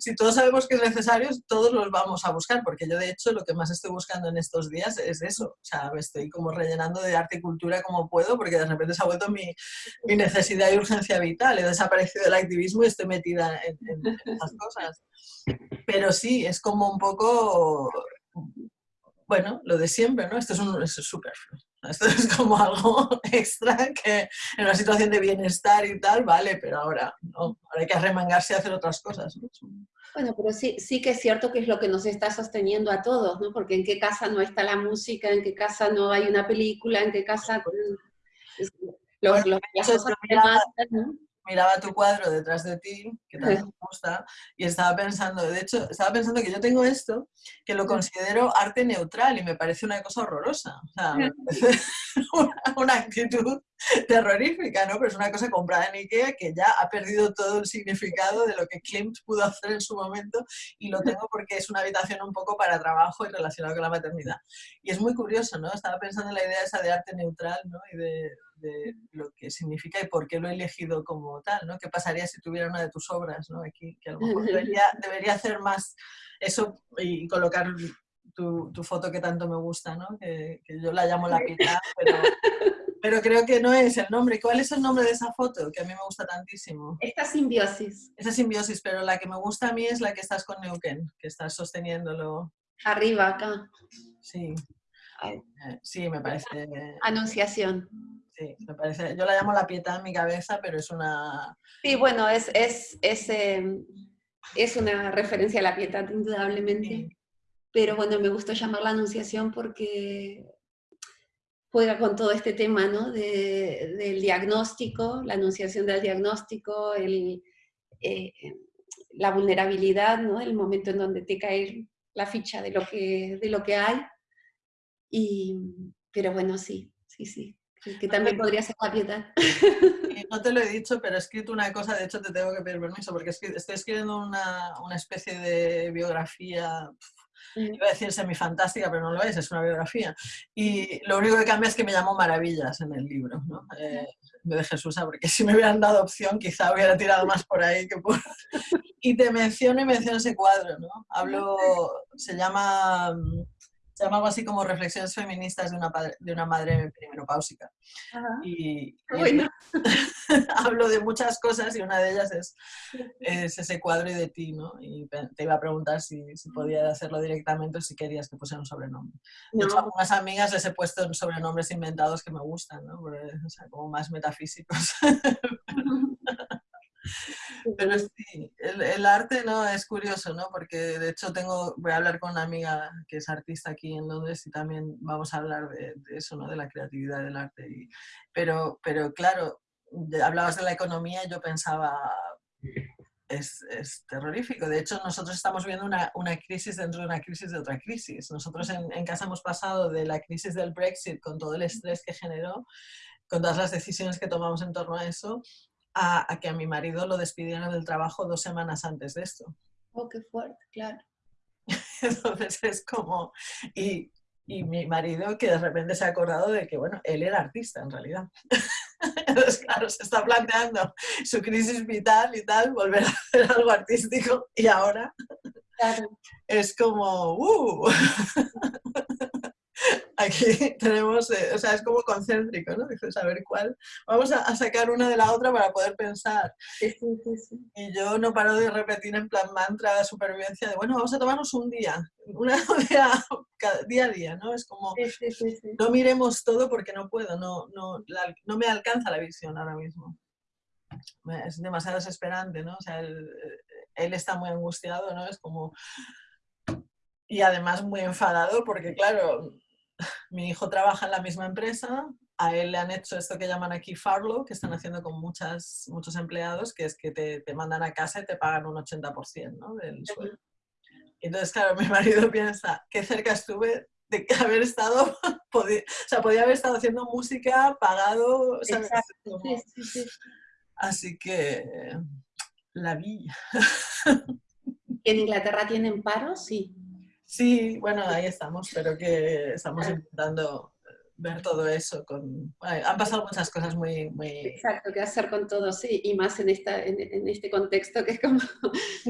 si todos sabemos que es necesario, todos los vamos a buscar, porque yo de hecho lo que más estoy buscando en estos días es eso, o sea, me estoy como rellenando de arte y cultura como puedo, porque de repente se ha vuelto mi, mi necesidad y urgencia vital, he desaparecido el activismo y estoy metida en, en cosas. Pero sí, es como un poco bueno, lo de siempre, ¿no? Esto es un superfluo. Esto es como algo [laughs] extra que en una situación de bienestar y tal, vale, pero ahora no, ahora hay que arremangarse y hacer otras cosas. ¿no? Bueno, pero sí, sí que es cierto que es lo que nos está sosteniendo a todos, ¿no? Porque en qué casa no está la música, en qué casa no hay una película, en qué casa... Los, los, miraba tu cuadro detrás de ti, que también me gusta, y estaba pensando, de hecho, estaba pensando que yo tengo esto, que lo considero arte neutral y me parece una cosa horrorosa. O sea, me parece [laughs] una, actitud terrorífica, ¿no? Pero es una cosa comprada en Ikea que ya ha perdido todo el significado de lo que Klimt pudo hacer en su momento y lo tengo porque es una habitación un poco para trabajo y relacionado con la maternidad. Y es muy curioso, ¿no? Estaba pensando en la idea esa de arte neutral, ¿no? Y de, de lo que significa y por qué lo he elegido como tal, ¿no? ¿Qué pasaría si tuviera una de tus obras, ¿no? Aquí, que a lo mejor [laughs] debería, debería hacer más eso y colocar tu, tu, foto que tanto me gusta, ¿no? Que, que yo la llamo la piedad, pero, [laughs] pero creo que no es el nombre. ¿Cuál es el nombre de esa foto? Que a mí me gusta tantísimo. Esta simbiosis. Esa simbiosis, pero la que me gusta a mí es la que estás con Neuquén, que estás sosteniéndolo. Arriba, acá. Sí. Eh, sí, me parece. Anunciación. Sí, me parece. Yo la llamo la pieta en mi cabeza, pero es una. Sí, bueno, es, es, es, em, es una referencia a la piedad, indudablemente. Pero bueno, me gustó llamar la anunciación porque juega con todo este tema, ¿no? De, del diagnóstico, la anunciación del diagnóstico, el, eh, la vulnerabilidad, ¿no? El momento en donde te cae la ficha de lo que, de lo que hay y, pero bueno, sí, sí, sí. Que también podría ser la piedad. No te lo he dicho, pero he escrito una cosa, de hecho te tengo que pedir permiso, porque estoy escribiendo una, una especie de biografía, iba a decir semifantástica, pero no lo es, es una biografía. Y lo único que cambia es que me llamo Maravillas en el libro, ¿no? Eh, de Jesús, porque si me hubieran dado opción quizá hubiera tirado más por ahí que por... [laughs] Y te menciono y menciono ese cuadro, ¿no? Hablo, se llama se llama algo así como Reflexiones feministas de una, de una madre perimenopáusica. Y, bueno. [laughs] hablo de muchas cosas y una de ellas es, es, ese cuadro de ti, ¿no? Y te iba a preguntar si, si podía hacerlo directamente o si querías que pusiera un sobrenombre. De hecho, a algunas amigas les he puesto sobrenombres inventados que me gustan, ¿no? o sea, como más metafísicos. Pero sí, el, arte no es curioso, ¿no? Porque de hecho tengo, voy a hablar con una amiga que es artista aquí en Londres y también vamos a hablar de, eso, ¿no? De la creatividad del arte. Y, pero, pero claro, hablabas de la economía yo pensaba, es, es, terrorífico. De hecho, nosotros estamos viendo una, una, crisis dentro de una crisis de otra crisis. Nosotros en, en, casa hemos pasado de la crisis del Brexit con todo el estrés que generó, con todas las decisiones que tomamos en torno a eso, a, que a mi marido lo despidieran del trabajo dos semanas antes de esto. Oh, qué fuerte, claro. [laughs] Entonces es como, y, y, mi marido que de repente se ha acordado de que, bueno, él era artista en realidad. [laughs] Entonces, claro, se está planteando su crisis vital y tal, volver a hacer algo artístico y ahora es como, ¡uh! [laughs] aquí [laughs] tenemos, eh, o sea, es como concéntrico, ¿no? Dices, a ver cuál. Vamos a, sacar una de la otra para poder pensar. y yo no paro de repetir en plan mantra, supervivencia, de bueno, vamos a tomarnos un día, una [laughs] día, día a día, ¿no? Es como, no miremos todo porque no puedo, no, no, no me alcanza la visión ahora mismo. Es demasiado desesperante, ¿no? O sea, él, él está muy angustiado, ¿no? Es como... Y además muy enfadado porque, claro, mi hijo trabaja en la misma empresa, a él le han hecho esto que llaman aquí farlo, que están haciendo con muchas, muchos empleados, que es que te, te mandan a casa y te pagan un 80% ¿no? del sueldo. Entonces, claro, mi [laughs] marido piensa, qué cerca estuve de haber estado, [laughs] o sea, podía haber estado haciendo música, pagado, Así que, la vi. [laughs] ¿En Inglaterra tienen paro? Sí. Sí, bueno, ahí estamos, pero que estamos intentando ver todo eso. Con, han pasado muchas cosas muy, muy... Exacto, qué hacer con todo, sí, y más en, esta, en, este contexto que es como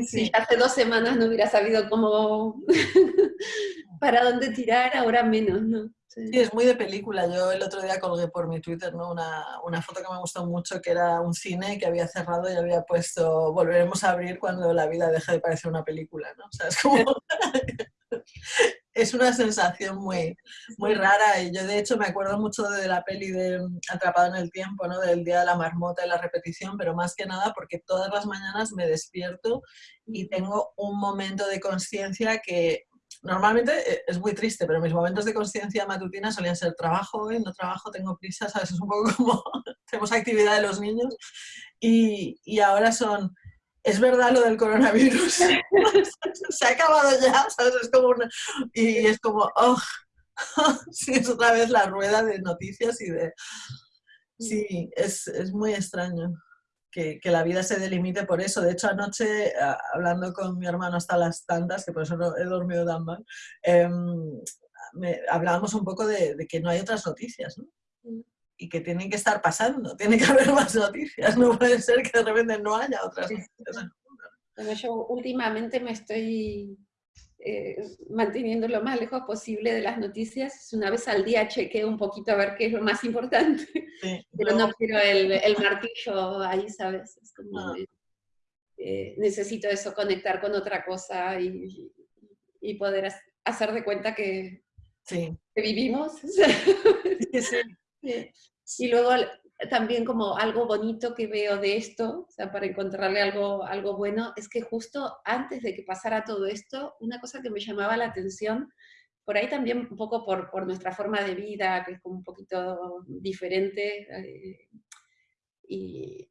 si hace dos semanas no hubiera sabido cómo, [laughs] para dónde tirar, ahora menos, ¿no? Sí. es muy de película. Yo el otro día colgué por mi Twitter ¿no? una, una, foto que me gustó mucho, que era un cine que había cerrado y había puesto volveremos a abrir cuando la vida deja de parecer una película. ¿no? O sea, es como... [laughs] es una sensación muy, muy rara y yo de hecho me acuerdo mucho de la peli de Atrapado en el Tiempo, ¿no? del Día de la Marmota y la repetición, pero más que nada porque todas las mañanas me despierto y tengo un momento de conciencia que normalmente eh, es muy triste, pero mis momentos de conciencia matutina solían ser trabajo hoy, no trabajo, tengo prisa, ¿sabes? Es un poco como [laughs] tenemos actividad de los niños y, y ahora son es verdad lo del coronavirus, [laughs] se ha acabado ya, ¿sabes? Es como una... Y es como, oh, [laughs] sí, es otra vez la rueda de noticias y de... Sí, es, es muy extraño que, que, la vida se delimite por eso. De hecho, anoche, hablando con mi hermano hasta las tantas, que por eso no he dormido tan mal, eh, hablábamos un poco de, de, que no hay otras noticias, ¿no? Y que tienen que estar pasando, tiene que [laughs] haber más noticias, no puede ser que de repente no haya otras noticias. Bueno, yo últimamente me estoy eh, manteniendo lo más lejos posible de las noticias. Una vez al día chequeo un poquito a ver qué es lo más importante, [laughs] pero no, quiero el, el, martillo ahí, ¿sabes? Es como, ah. eh, necesito eso, conectar con otra cosa y, y poder hacer de cuenta que, sí. que vivimos. [laughs] Sí, sí. Y luego también como algo bonito que veo de esto, o sea, para encontrarle algo, algo bueno, es que justo antes de que pasara todo esto, una cosa que me llamaba la atención, por ahí también un poco por, por nuestra forma de vida, que es como un poquito diferente, eh, y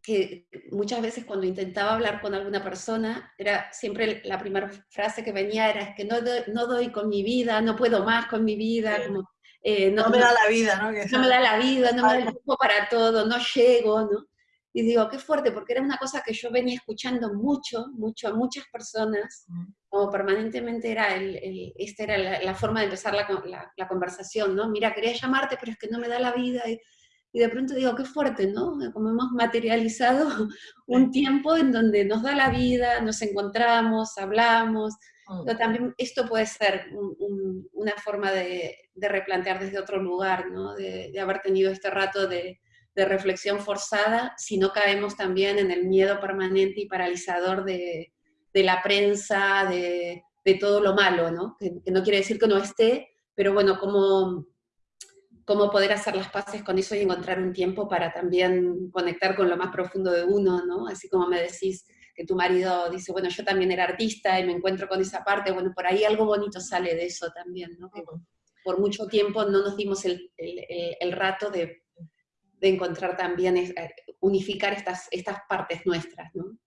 que muchas veces cuando intentaba hablar con alguna persona, era siempre la primera frase que venía era, es que no, no doy con mi vida, no puedo más con mi vida, como eh, no, me da la vida, ¿no? no me da la vida, no me da el tiempo para todo, no llego, ¿no? Y digo, qué fuerte, porque era una cosa que yo venía escuchando mucho, mucho, a muchas personas, como permanentemente era, el, el esta era la, forma de empezar la, la, conversación, ¿no? Mira, quería llamarte, pero es que no me da la vida. Y, y de pronto digo, qué fuerte, ¿no? Como hemos materializado [laughs] un tiempo en donde nos da la vida, nos encontramos, hablamos, pero también esto puede ser una forma de, replantear desde otro lugar, ¿no? de, haber tenido este rato de, reflexión forzada, si no caemos también en el miedo permanente y paralizador de, la prensa, de, todo lo malo, ¿no? Que, no quiere decir que no esté, pero bueno, cómo, cómo poder hacer las paces con eso y encontrar un tiempo para también conectar con lo más profundo de uno, ¿no? Así como me decís, que tu marido dice, bueno, yo también era artista y me encuentro con esa parte, bueno, por ahí algo bonito sale de eso también, ¿no? Que por mucho tiempo no nos dimos el, el, rato de, de, encontrar también, eh, unificar estas, estas partes nuestras, ¿no?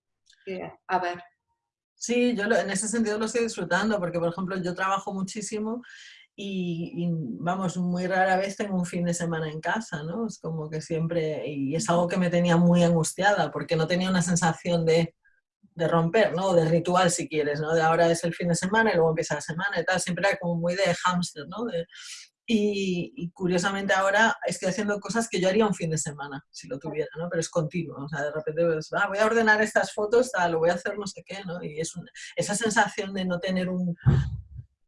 a ver. Sí, yo en ese sentido lo estoy disfrutando, porque por ejemplo yo trabajo muchísimo y, vamos, muy rara vez tengo un fin de semana en casa, ¿no? Es como que siempre, y es algo que me tenía muy angustiada, porque no tenía una sensación de, de romper, ¿no? De ritual, si quieres, ¿no? De ahora es el fin de semana y luego empieza la semana y tal, siempre era como muy de hámster, ¿no? y, curiosamente ahora estoy haciendo cosas que yo haría un fin de semana, si lo tuviera, ¿no? Pero es continuo, o sea, de repente pues, ah, voy a ordenar estas fotos, tal, lo voy a hacer no sé qué, ¿no? Y es esa sensación de no tener un,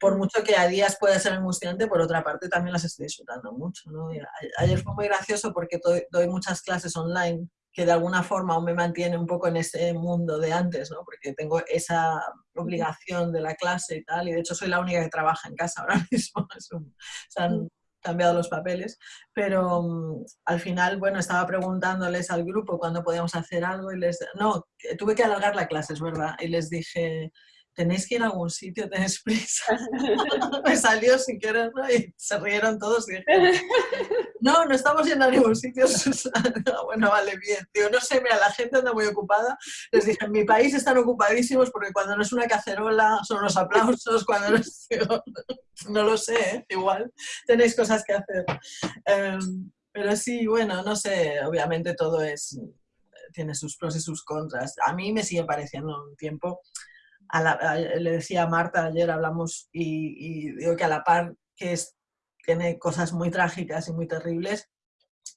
por mucho que a días pueda ser angustiante, por otra parte también las estoy disfrutando mucho. ¿no? Ayer fue muy gracioso porque doy, muchas clases online que de alguna forma aún me mantiene un poco en ese mundo de antes, ¿no? porque tengo esa obligación de la clase y tal, y de hecho soy la única que trabaja en casa ahora [laughs] mismo, se han cambiado los papeles, pero mm, al final, bueno, estaba preguntándoles al grupo cuándo podíamos hacer algo y les... No, tuve que alargar la clase, es verdad, y les dije, tenéis que ir a algún sitio, tenéis prisa. [laughs] me salió sin querer y se rieron todos y dije, no, no estamos yendo a ningún sitio, [laughs] bueno, vale, bien. Digo, no sé, mira, la gente anda muy ocupada. Les dije, en mi país están ocupadísimos porque cuando no es una cacerola son los aplausos, cuando no es... [laughs] no lo sé, ¿eh? igual tenéis cosas que hacer. Em, pero sí, bueno, no sé, obviamente todo es tiene sus pros y sus contras. A mí me sigue pareciendo un tiempo le decía a Marta ayer, hablamos y, digo que a la par que tiene cosas muy trágicas y muy terribles,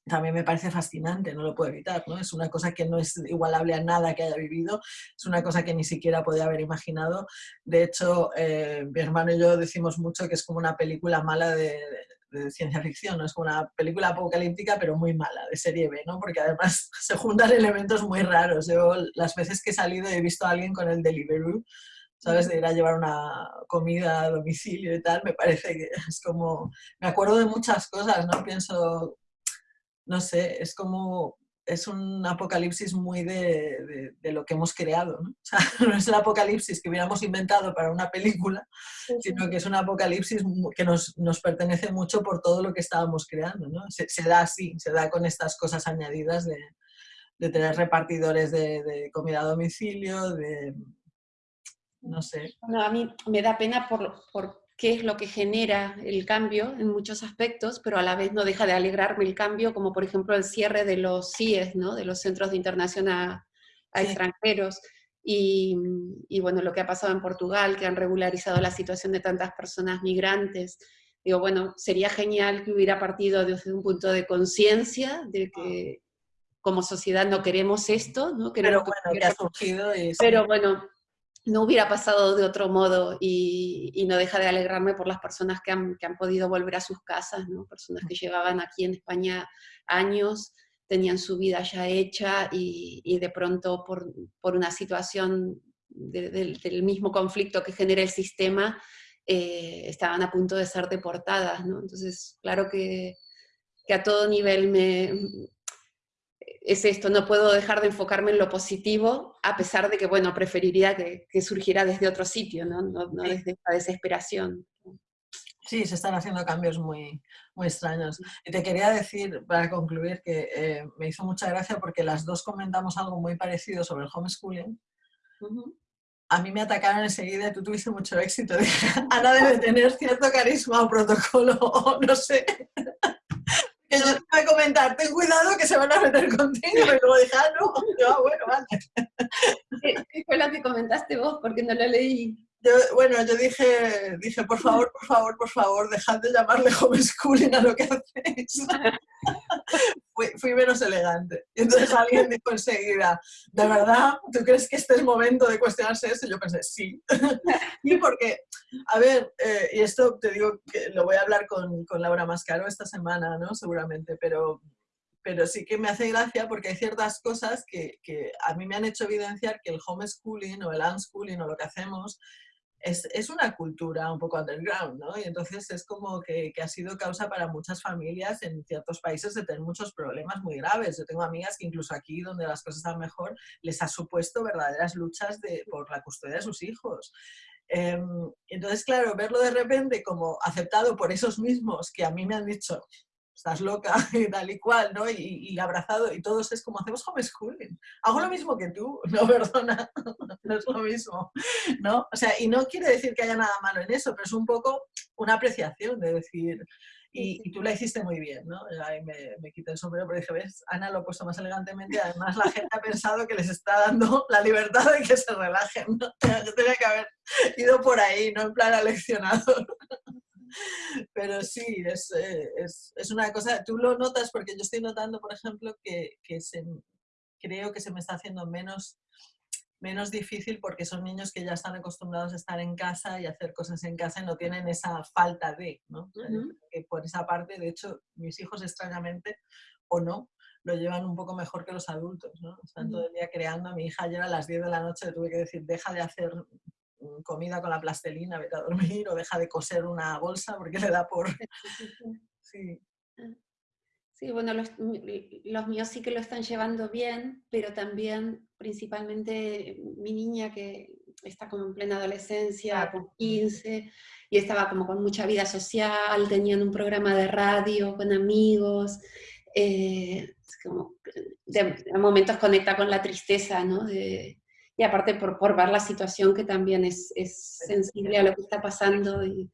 también me parece fascinante, no lo puedo evitar, ¿no? Es una cosa que no es igualable a nada que haya vivido, es una cosa que ni siquiera podía haber imaginado. De hecho, eh, mi hermano y yo decimos mucho que es como una película mala de, de ciencia ficción, ¿no? es como una película apocalíptica pero muy mala, de serie B, ¿no? porque además [laughs] se juntan elementos muy raros. Yo las veces que he salido he visto a alguien con el Deliveroo, ¿sabes? De ir a llevar una comida a domicilio y tal, me parece que es como... Me acuerdo de muchas cosas, ¿no? Pienso, no sé, es como es un apocalipsis muy de, de, lo que hemos creado. ¿no? [laughs] O sea, no es el apocalipsis que hubiéramos inventado para una película, sino que es un apocalipsis que nos, nos, pertenece mucho por todo lo que estábamos creando. ¿no? Se, se, da así, se da con estas cosas añadidas de, de tener repartidores de, comida a domicilio, de... no sé. No, a mí me da pena por, por qué es lo que genera el cambio en muchos aspectos, pero a la vez no deja de alegrarme el cambio, como por ejemplo el cierre de los CIES, ¿no? de los Centros de Internación a, Extranjeros, y, bueno, lo que ha pasado en Portugal, que han regularizado la situación de tantas personas migrantes. Digo, bueno, sería genial que hubiera partido desde un punto de conciencia de que como sociedad no queremos esto, ¿no? pero bueno, que ha surgido Pero bueno, no hubiera pasado de otro modo y, no deja de alegrarme por las personas que han, podido volver a sus casas, ¿no? personas que llevaban aquí en España años, tenían su vida ya hecha y, de pronto por, una situación del mismo conflicto que genera el sistema, eh, estaban a punto de ser deportadas. ¿no? Entonces, claro que, que a todo nivel me, es esto, no puedo dejar de enfocarme en lo positivo, a pesar de que, bueno, preferiría que, surgiera desde otro sitio, ¿no? No, desde esta desesperación. Sí, se están haciendo cambios muy, muy extraños. Y te quería decir, para concluir, que eh, me hizo mucha gracia porque las dos comentamos algo muy parecido sobre el homeschooling. A mí me atacaron enseguida tú tuviste mucho éxito. [laughs] Ana debe tener cierto carisma o protocolo, [laughs] o no sé yo te voy a comentar, ten cuidado que se van a meter contigo. Y luego dije, ah, no, ah, bueno, vale. ¿Qué fue lo que comentaste vos? Porque no lo leí. Yo, bueno, yo dije, dije, por favor, por favor, por favor, dejad de llamarle homeschooling a lo que hacéis. [laughs] fui, menos elegante. Y entonces alguien dijo enseguida, ¿de verdad? ¿Tú crees que este es momento de cuestionarse eso? Y yo pensé, sí. [laughs] y porque, a ver, eh, y esto te digo que lo voy a hablar con, con Laura Mascaro esta semana, ¿no? Seguramente, pero pero sí que me hace gracia porque hay ciertas cosas que, que, a mí me han hecho evidenciar que el homeschooling o el unschooling o lo que hacemos es, una cultura un poco underground, ¿no? Y entonces es como que, ha sido causa para muchas familias en ciertos países de tener muchos problemas muy graves. Yo tengo amigas que incluso aquí, donde las cosas están mejor, les ha supuesto verdaderas luchas de, por la custodia de sus hijos. Em, entonces, claro, verlo de repente como aceptado por esos mismos que a mí me han dicho, estás loca y [laughs] tal y cual, ¿no? Y, abrazado, y todos es como hacemos homeschooling. Hago lo mismo que tú, [laughs] no, perdona, [laughs] no es lo mismo, ¿no? O sea, y no quiere decir que haya nada malo en eso, pero es un poco una apreciación de decir, y, tú la hiciste muy bien, ¿no? Ahí me, me quité el sombrero, pero dije, ves, Ana lo ha puesto más elegantemente, además la gente ha pensado que les está dando la libertad de que se relajen, ¿no? Yo tenía que haber ido por ahí, no en plan aleccionador. Pero sí, es, eh, es, es, una cosa, tú lo notas porque yo estoy notando, por ejemplo, que, que se, creo que se me está haciendo menos menos difícil porque son niños que ya están acostumbrados a estar en casa y hacer cosas en casa y no tienen esa falta de, ¿no? que por esa parte, de hecho, mis hijos extrañamente, o no, lo llevan un poco mejor que los adultos, ¿no? Están todo el día creando. A mi hija ayer a las 10 de la noche le tuve que decir, deja de hacer comida con la plastelina, vete a dormir, o deja de coser una bolsa porque le da por... Sí. Ah. Sí, bueno, los, los, míos sí que lo están llevando bien, pero también principalmente mi niña que está como en plena adolescencia, con 15, y estaba como con mucha vida social, tenían un programa de radio con amigos, eh, como de, momentos conecta con la tristeza, ¿no? De, y aparte por, por, ver la situación que también es, es sensible a lo que está pasando, y,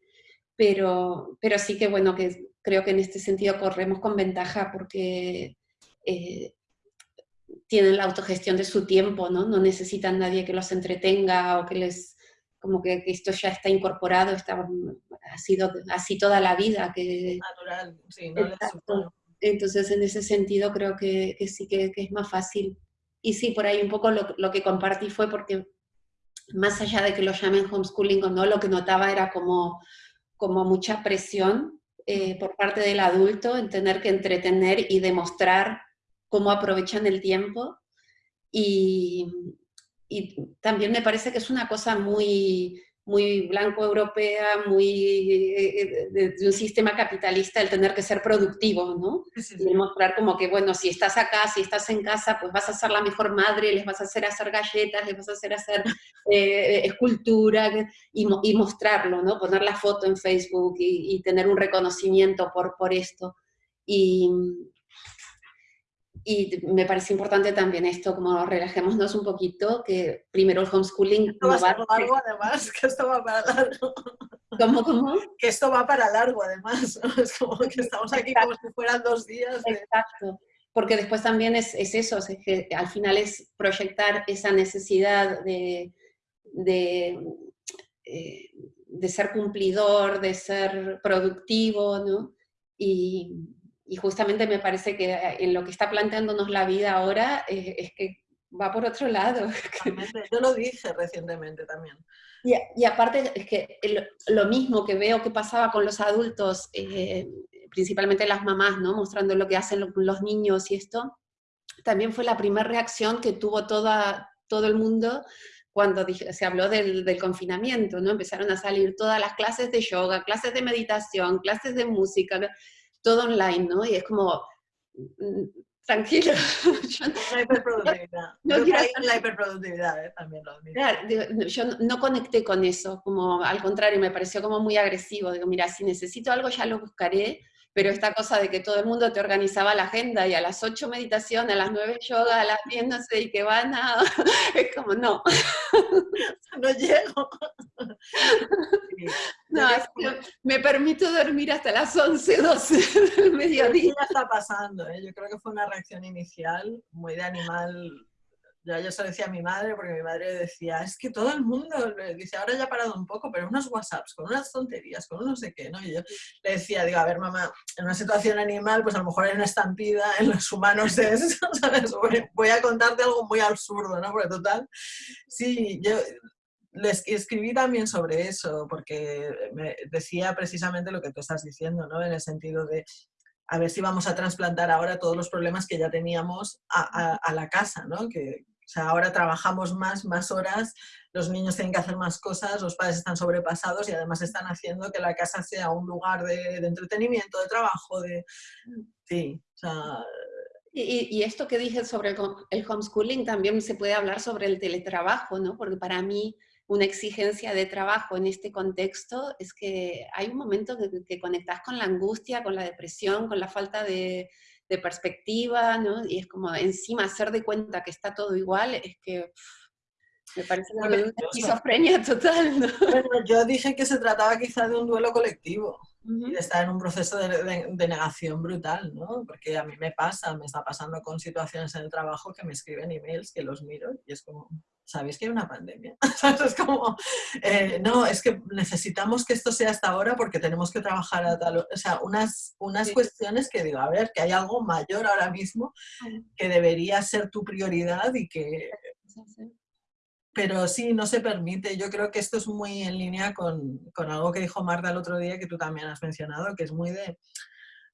pero, pero sí que bueno, que creo que en este sentido corremos con ventaja porque eh, tienen la autogestión de su tiempo, ¿no? No necesitan nadie que los entretenga o que les, como que, esto ya está incorporado, está, ha sido así toda la vida. Que, Natural, sí, no Entonces, en ese sentido, creo que, que sí que, que, es más fácil. Y sí, por ahí un poco lo, lo, que compartí fue porque, más allá de que lo llamen homeschooling o no, lo que notaba era como, como mucha presión eh, por parte del adulto en tener que entretener y demostrar cómo aprovechan el tiempo. Y, y también me parece que es una cosa muy, muy blanco-europea, muy eh, de, un sistema capitalista, el tener que ser productivo, ¿no? Y demostrar como que, bueno, si estás acá, si estás en casa, pues vas a ser la mejor madre, les vas a hacer hacer galletas, les vas a hacer hacer eh, escultura, y, y, mostrarlo, ¿no? Poner la foto en Facebook y, y, tener un reconocimiento por, por esto. Y, y me parece importante también esto, como relajémonos un poquito, que primero el homeschooling... Esto va a largo además, [laughs] que esto va para largo. ¿Cómo, cómo? Que esto va para largo además, es como que estamos aquí como si fueran dos días. Exacto, porque después también es, es eso, es que al final es proyectar esa necesidad de, de, eh, de ser cumplidor, de ser productivo, ¿no? Y, y justamente me parece que eh, en lo que está planteándonos la vida ahora eh, es que va por otro lado. [laughs] Yo lo dije recientemente también. Y, y aparte es que lo mismo que veo que pasaba con los adultos, eh, principalmente las mamás, ¿no? mostrando lo que hacen los niños y esto, también fue la primera reacción que tuvo toda, todo el mundo cuando se habló del, del, confinamiento, ¿no? Empezaron a salir todas las clases de yoga, clases de meditación, clases de música, todo online, ¿no? Y es como, mm, tranquilo. [laughs] la hiperproductividad. [laughs] No, yo la hiperproductividad ¿eh? también lo Yo no conecté con eso, como al contrario, me pareció como muy agresivo. Digo, mira, si necesito algo ya lo buscaré, pero esta cosa de que todo el mundo te organizaba la agenda y a las 8 meditación, a las 9 yoga, a las 10 no sé, y que van a... es como, no. [laughs] no llego. [laughs] No, me permito dormir hasta las 11, 12 del mediodía. Ya está pasando, ¿eh? yo creo que fue una reacción inicial muy de animal ya yo se lo decía a mi madre, porque mi madre decía, es que todo el mundo, dice, ahora ya ha parado un poco, pero unos WhatsApps, con unas tonterías, con no sé qué, ¿no? Y yo le decía, digo, a ver, mamá, en una situación animal, pues a lo mejor hay una estampida, en los humanos es, [laughs] ¿sabes? Voy a contarte algo muy absurdo, ¿no? Porque total, sí, yo les escribí también sobre eso, porque me decía precisamente lo que tú estás diciendo, ¿no? En el sentido de, a ver si vamos a trasplantar ahora todos los problemas que ya teníamos a, a la casa, ¿no? Que, sea, ahora trabajamos más, más horas, los niños tienen que hacer más cosas, los padres están sobrepasados y además están haciendo que la casa sea un lugar de, entretenimiento, de trabajo, de... Sí, o sea... Y, y, esto que dije sobre el homeschooling también se puede hablar sobre el teletrabajo, ¿no? Porque para mí una exigencia de trabajo en este contexto, es que hay un momento que, que conectas con la angustia, con la depresión, con la falta de, de perspectiva, ¿no? Y es como encima hacer de cuenta que está todo igual, es que me parece una, esquizofrenia total. ¿no? Bueno, yo dije que se trataba quizá de un duelo colectivo y de estar en un proceso de, de, negación brutal, ¿no? Porque a mí me pasa, me está pasando con situaciones en el trabajo que me escriben emails que los miro y es como, ¿sabéis que hay una pandemia? [laughs] es como, eh, no, es que necesitamos que esto sea hasta ahora porque tenemos que trabajar a tal... O sea, unas, unas cuestiones que digo, a ver, que hay algo mayor ahora mismo que debería ser tu prioridad y que... Pero sí, no se permite. Yo creo que esto es muy en línea con, con algo que dijo Marta el otro día, que tú también has mencionado, que es muy de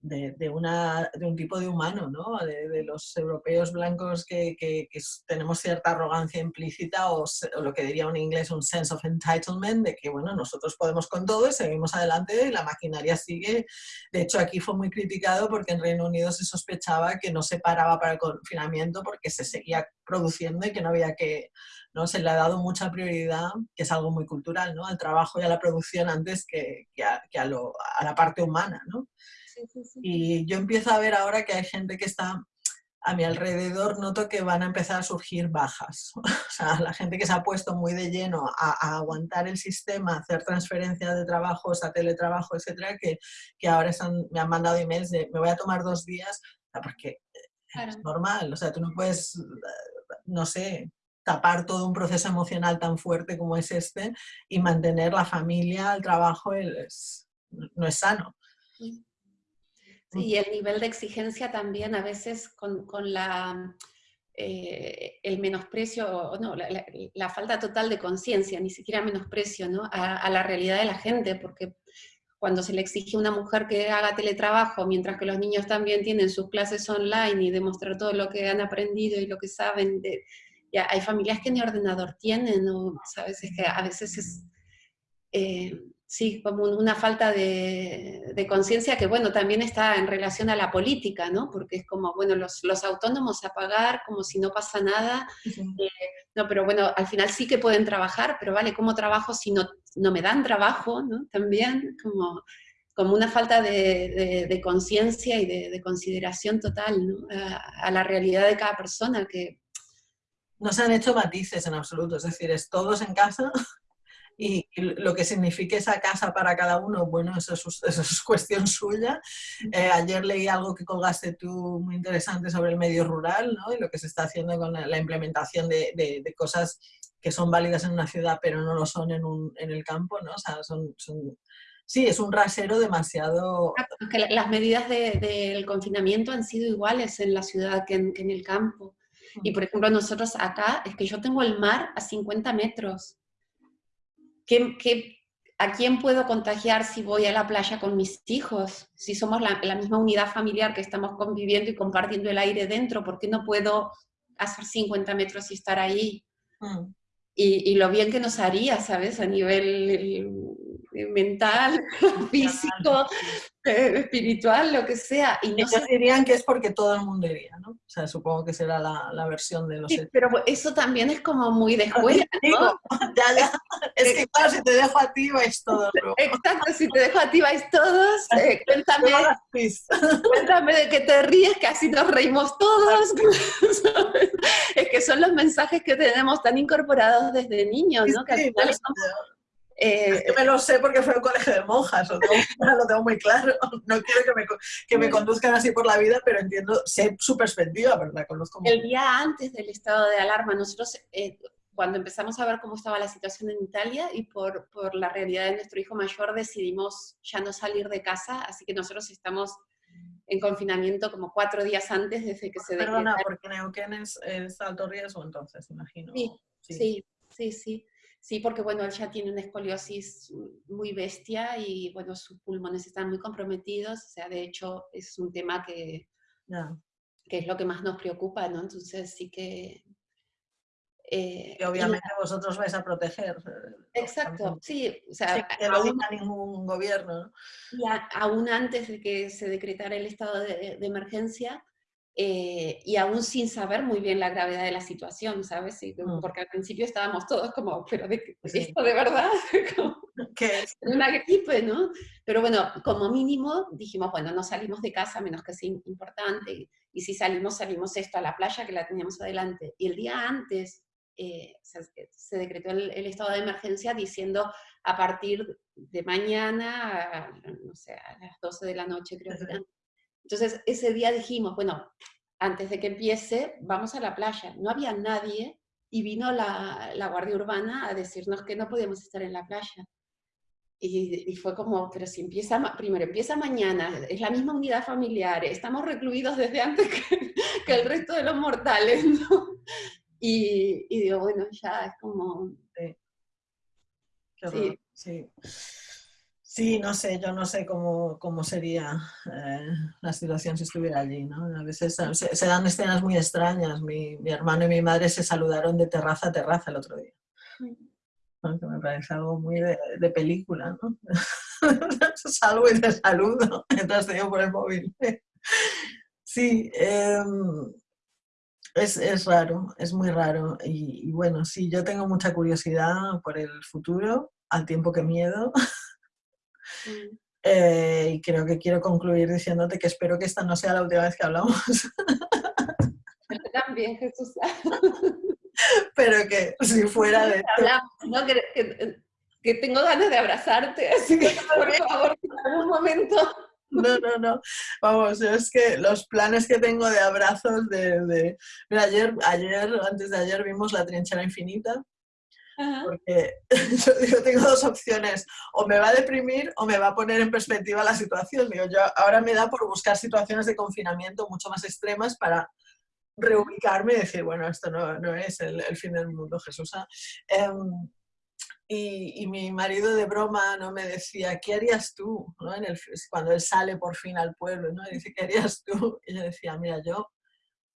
de, una, de, un tipo de humano, ¿no? de, los europeos blancos que, que, tenemos cierta arrogancia implícita o, lo que diría un inglés un sense of entitlement, de que bueno, nosotros podemos con todo y seguimos adelante y la maquinaria sigue. De hecho, aquí fue muy criticado porque en Reino Unido se sospechaba que no se paraba para el confinamiento porque se seguía produciendo y que no había que, ¿no? Se le ha dado mucha prioridad, que es algo muy cultural, ¿no? Al trabajo y a la producción antes que, que, a, que a, lo, a la parte humana, ¿no? Y yo empiezo a ver ahora que hay gente que está a mi alrededor, noto que van a empezar a surgir bajas. [laughs] O sea, la gente que se ha puesto muy de lleno a, aguantar el sistema, hacer transferencias de trabajos, a teletrabajo, etcétera, que, que ahora están, me han mandado emails de me voy a tomar dos días, porque es normal. O sea, tú no puedes, no sé, tapar todo un proceso emocional tan fuerte como es este y mantener la familia, el trabajo, es, no es sano. Y el nivel de exigencia también a veces con, con la, eh, el menosprecio, no, la, falta total de conciencia, ni siquiera menosprecio ¿no? a, la realidad de la gente, porque cuando se le exige a una mujer que haga teletrabajo, mientras que los niños también tienen sus clases online y demostrar todo lo que han aprendido y lo que saben, de, ya hay familias que ni ordenador tienen, ¿no? ¿sabes? Es que a veces es... Eh, sí, como una falta de, conciencia que, bueno, también está en relación a la política, ¿no? Porque es como, bueno, los, autónomos a pagar como si no pasa nada. Eh, no, pero bueno, al final sí que pueden trabajar, pero vale, ¿cómo trabajo si no, no me dan trabajo, ¿no? También, como, como una falta de, conciencia y de, consideración total, ¿no? a, a la realidad de cada persona que... No se han hecho matices en absoluto, es decir, es todos en casa y lo que signifique esa casa para cada uno, bueno, eso es, [laughs] cuestión suya. Eh, ayer leí algo que colgaste tú muy interesante sobre el medio rural ¿no? y lo que se está haciendo con la, implementación de, de, cosas que son válidas en una ciudad pero no lo son en, un, en el campo, ¿no? O sea, son, son sí, es un rasero demasiado... las medidas del confinamiento han sido iguales en la ciudad que en, que en el campo. Y por ejemplo, nosotros acá, es que yo tengo el mar a 50 metros. ¿Qué, a quién puedo contagiar si voy a la playa con mis hijos? Si somos la, misma unidad familiar que estamos conviviendo y compartiendo el aire dentro, ¿por qué no puedo hacer 50 metros y estar ahí? Mm. Y, y, lo bien que nos haría, ¿sabes? A nivel [laughs] mental, físico, eh, [laughs] espiritual, lo que sea. Y no dirían que es porque todo el mundo iría, ¿no? O sea, supongo que será la, la versión de los... Sí, pero eso también es como muy de escuela, ¿no? ya, ya. Es que claro, si te dejo a ti vais todos. Exacto, si te dejo a ti vais todos. [laughs] Eh, cuéntame, [laughs] cuéntame de que te ríes, que así nos reímos todos. es que son los mensajes que tenemos tan incorporados desde niños, ¿no? Que al final eh, me lo sé porque fue un colegio de monjas, [laughs] lo tengo, muy claro. No quiero que me, que me, conduzcan así por la vida, pero entiendo, sé su perspectiva, la conozco El día antes del estado de alarma, nosotros, eh, cuando empezamos a ver cómo estaba la situación en Italia y por, por, la realidad de nuestro hijo mayor, decidimos ya no salir de casa, así que nosotros estamos en confinamiento como cuatro días antes desde que se Perdona, porque Neuquén es, es alto riesgo entonces, imagino. sí, sí, sí. sí. Sí, porque bueno, él ya tiene una escoliosis muy bestia y bueno, sus pulmones están muy comprometidos, o sea, de hecho es un tema que, que es lo que más nos preocupa, ¿no? Entonces sí que... Eh, y obviamente vosotros vais a proteger. Eh, Exacto, sí. O sea, que no aún, ningún gobierno. Y aún antes de que se decretara el estado de, de emergencia, eh, y aún sin saber muy bien la gravedad de la situación, ¿sabes? Mm. Porque al principio estábamos todos como, pero de, ¿esto de verdad? [laughs] [laughs] ¿Qué es? Una gripe, ¿no? Pero bueno, como mínimo dijimos, bueno, no salimos de casa menos que sea importante, y si salimos, salimos esto a la playa que la teníamos adelante. Y el día antes eh, se, decretó el, estado de emergencia diciendo a partir de mañana, no sé, a las 12 de la noche creo que entonces, ese día dijimos, bueno, antes de que empiece, vamos a la playa. No había nadie y vino la, Guardia Urbana a decirnos que no podíamos estar en la playa. Y, fue como, pero si empieza, primero empieza mañana, es la misma unidad familiar, estamos recluidos desde antes que, [laughs] el resto de los mortales, ¿no? Y, digo, bueno, ya es como... Sí. sí. Sí, no sé, yo no sé cómo, cómo sería eh, la situación si estuviera allí, ¿no? A veces se, dan escenas muy extrañas. Mi, mi, hermano y mi madre se saludaron de terraza a terraza el otro día. Que me parece algo muy de, de película, ¿no? [laughs] Salgo y te saludo [laughs] mientras te por el móvil. sí, em, es, es, raro, es muy raro. Y, y bueno, sí, yo tengo mucha curiosidad por el futuro, al tiempo que miedo. [laughs] Mm. Eh, y creo que quiero concluir diciéndote que espero que esta no sea la última vez que hablamos. [laughs] También, Jesús. [laughs] Pero que si fuera de... Hablamos, ¿no? que, que, tengo ganas de abrazarte, así que por favor, en algún momento... No, no, no. Vamos, es que los planes que tengo de abrazos de... de... Mira, ayer, ayer, antes de ayer vimos La trinchera infinita porque [laughs] yo tengo dos opciones, o me va a deprimir o me va a poner en perspectiva la situación. Digo, yo ahora me da por buscar situaciones de confinamiento mucho más extremas para reubicarme y decir, bueno, esto no, no es el, fin del mundo, Jesús. Em, y, y, mi marido de broma no me decía, ¿qué harías tú? ¿no? En el, cuando él sale por fin al pueblo, ¿no? Y dice, ¿qué harías tú? Y yo decía, mira, yo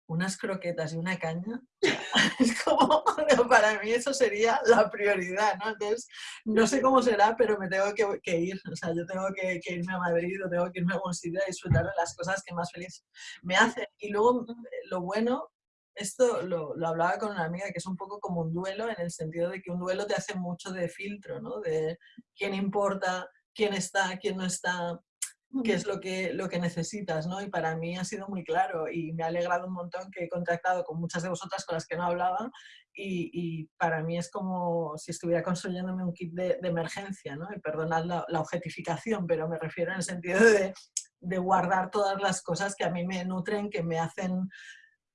unas croquetas y una caña, [laughs] es como, para mí eso sería la prioridad, ¿no? Entonces, no sé cómo será, pero me tengo que, ir, o sea, yo tengo que, irme a Madrid o tengo que irme a algún sitio a disfrutar de las cosas que más feliz me hacen. Y luego, lo bueno, esto lo, lo, hablaba con una amiga, que es un poco como un duelo, en el sentido de que un duelo te hace mucho de filtro, ¿no? De quién importa, quién está, quién no está, qué es lo que, lo que necesitas, ¿no? Y para mí ha sido muy claro y me ha alegrado un montón que he contactado con muchas de vosotras con las que no hablaba y, y para mí es como si estuviera construyéndome un kit de, de emergencia, ¿no? Y perdonad la, la, objetificación, pero me refiero en el sentido de, de guardar todas las cosas que a mí me nutren, que me hacen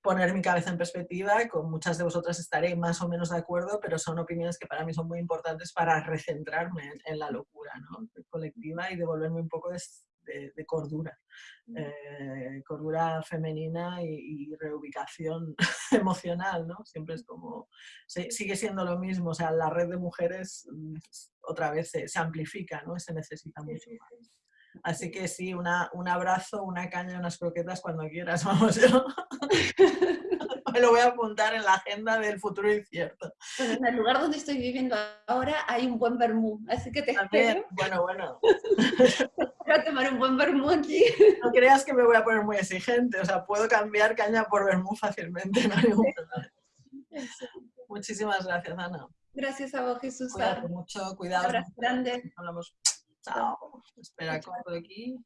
poner mi cabeza en perspectiva, con muchas de vosotras estaré más o menos de acuerdo, pero son opiniones que para mí son muy importantes para recentrarme en, la locura ¿no? colectiva y devolverme un poco de, de, cordura, mm. eh, cordura femenina y, reubicación [laughs] emocional, ¿no? Siempre es como, sigue siendo lo mismo, o sea, la red de mujeres mm, otra vez se, amplifica, ¿no? Se necesita mucho más. Así que sí, una, un abrazo, una caña, unas croquetas cuando quieras, [laughs] vamos yo. Me lo voy a apuntar en la agenda del futuro incierto. en el lugar donde estoy viviendo ahora hay un buen vermú, así que te espero. Bueno, bueno. [laughs] Voy a tomar un buen vermú aquí. [laughs] No creas que me voy a poner muy exigente, o sea, puedo cambiar caña por vermú fácilmente, no hay ningún problema. Muchísimas gracias, Ana. Gracias a vos, Jesús. Cuídate mucho, cuidado. Un abrazo grande. Hablamos. Chao. Espera, corto aquí.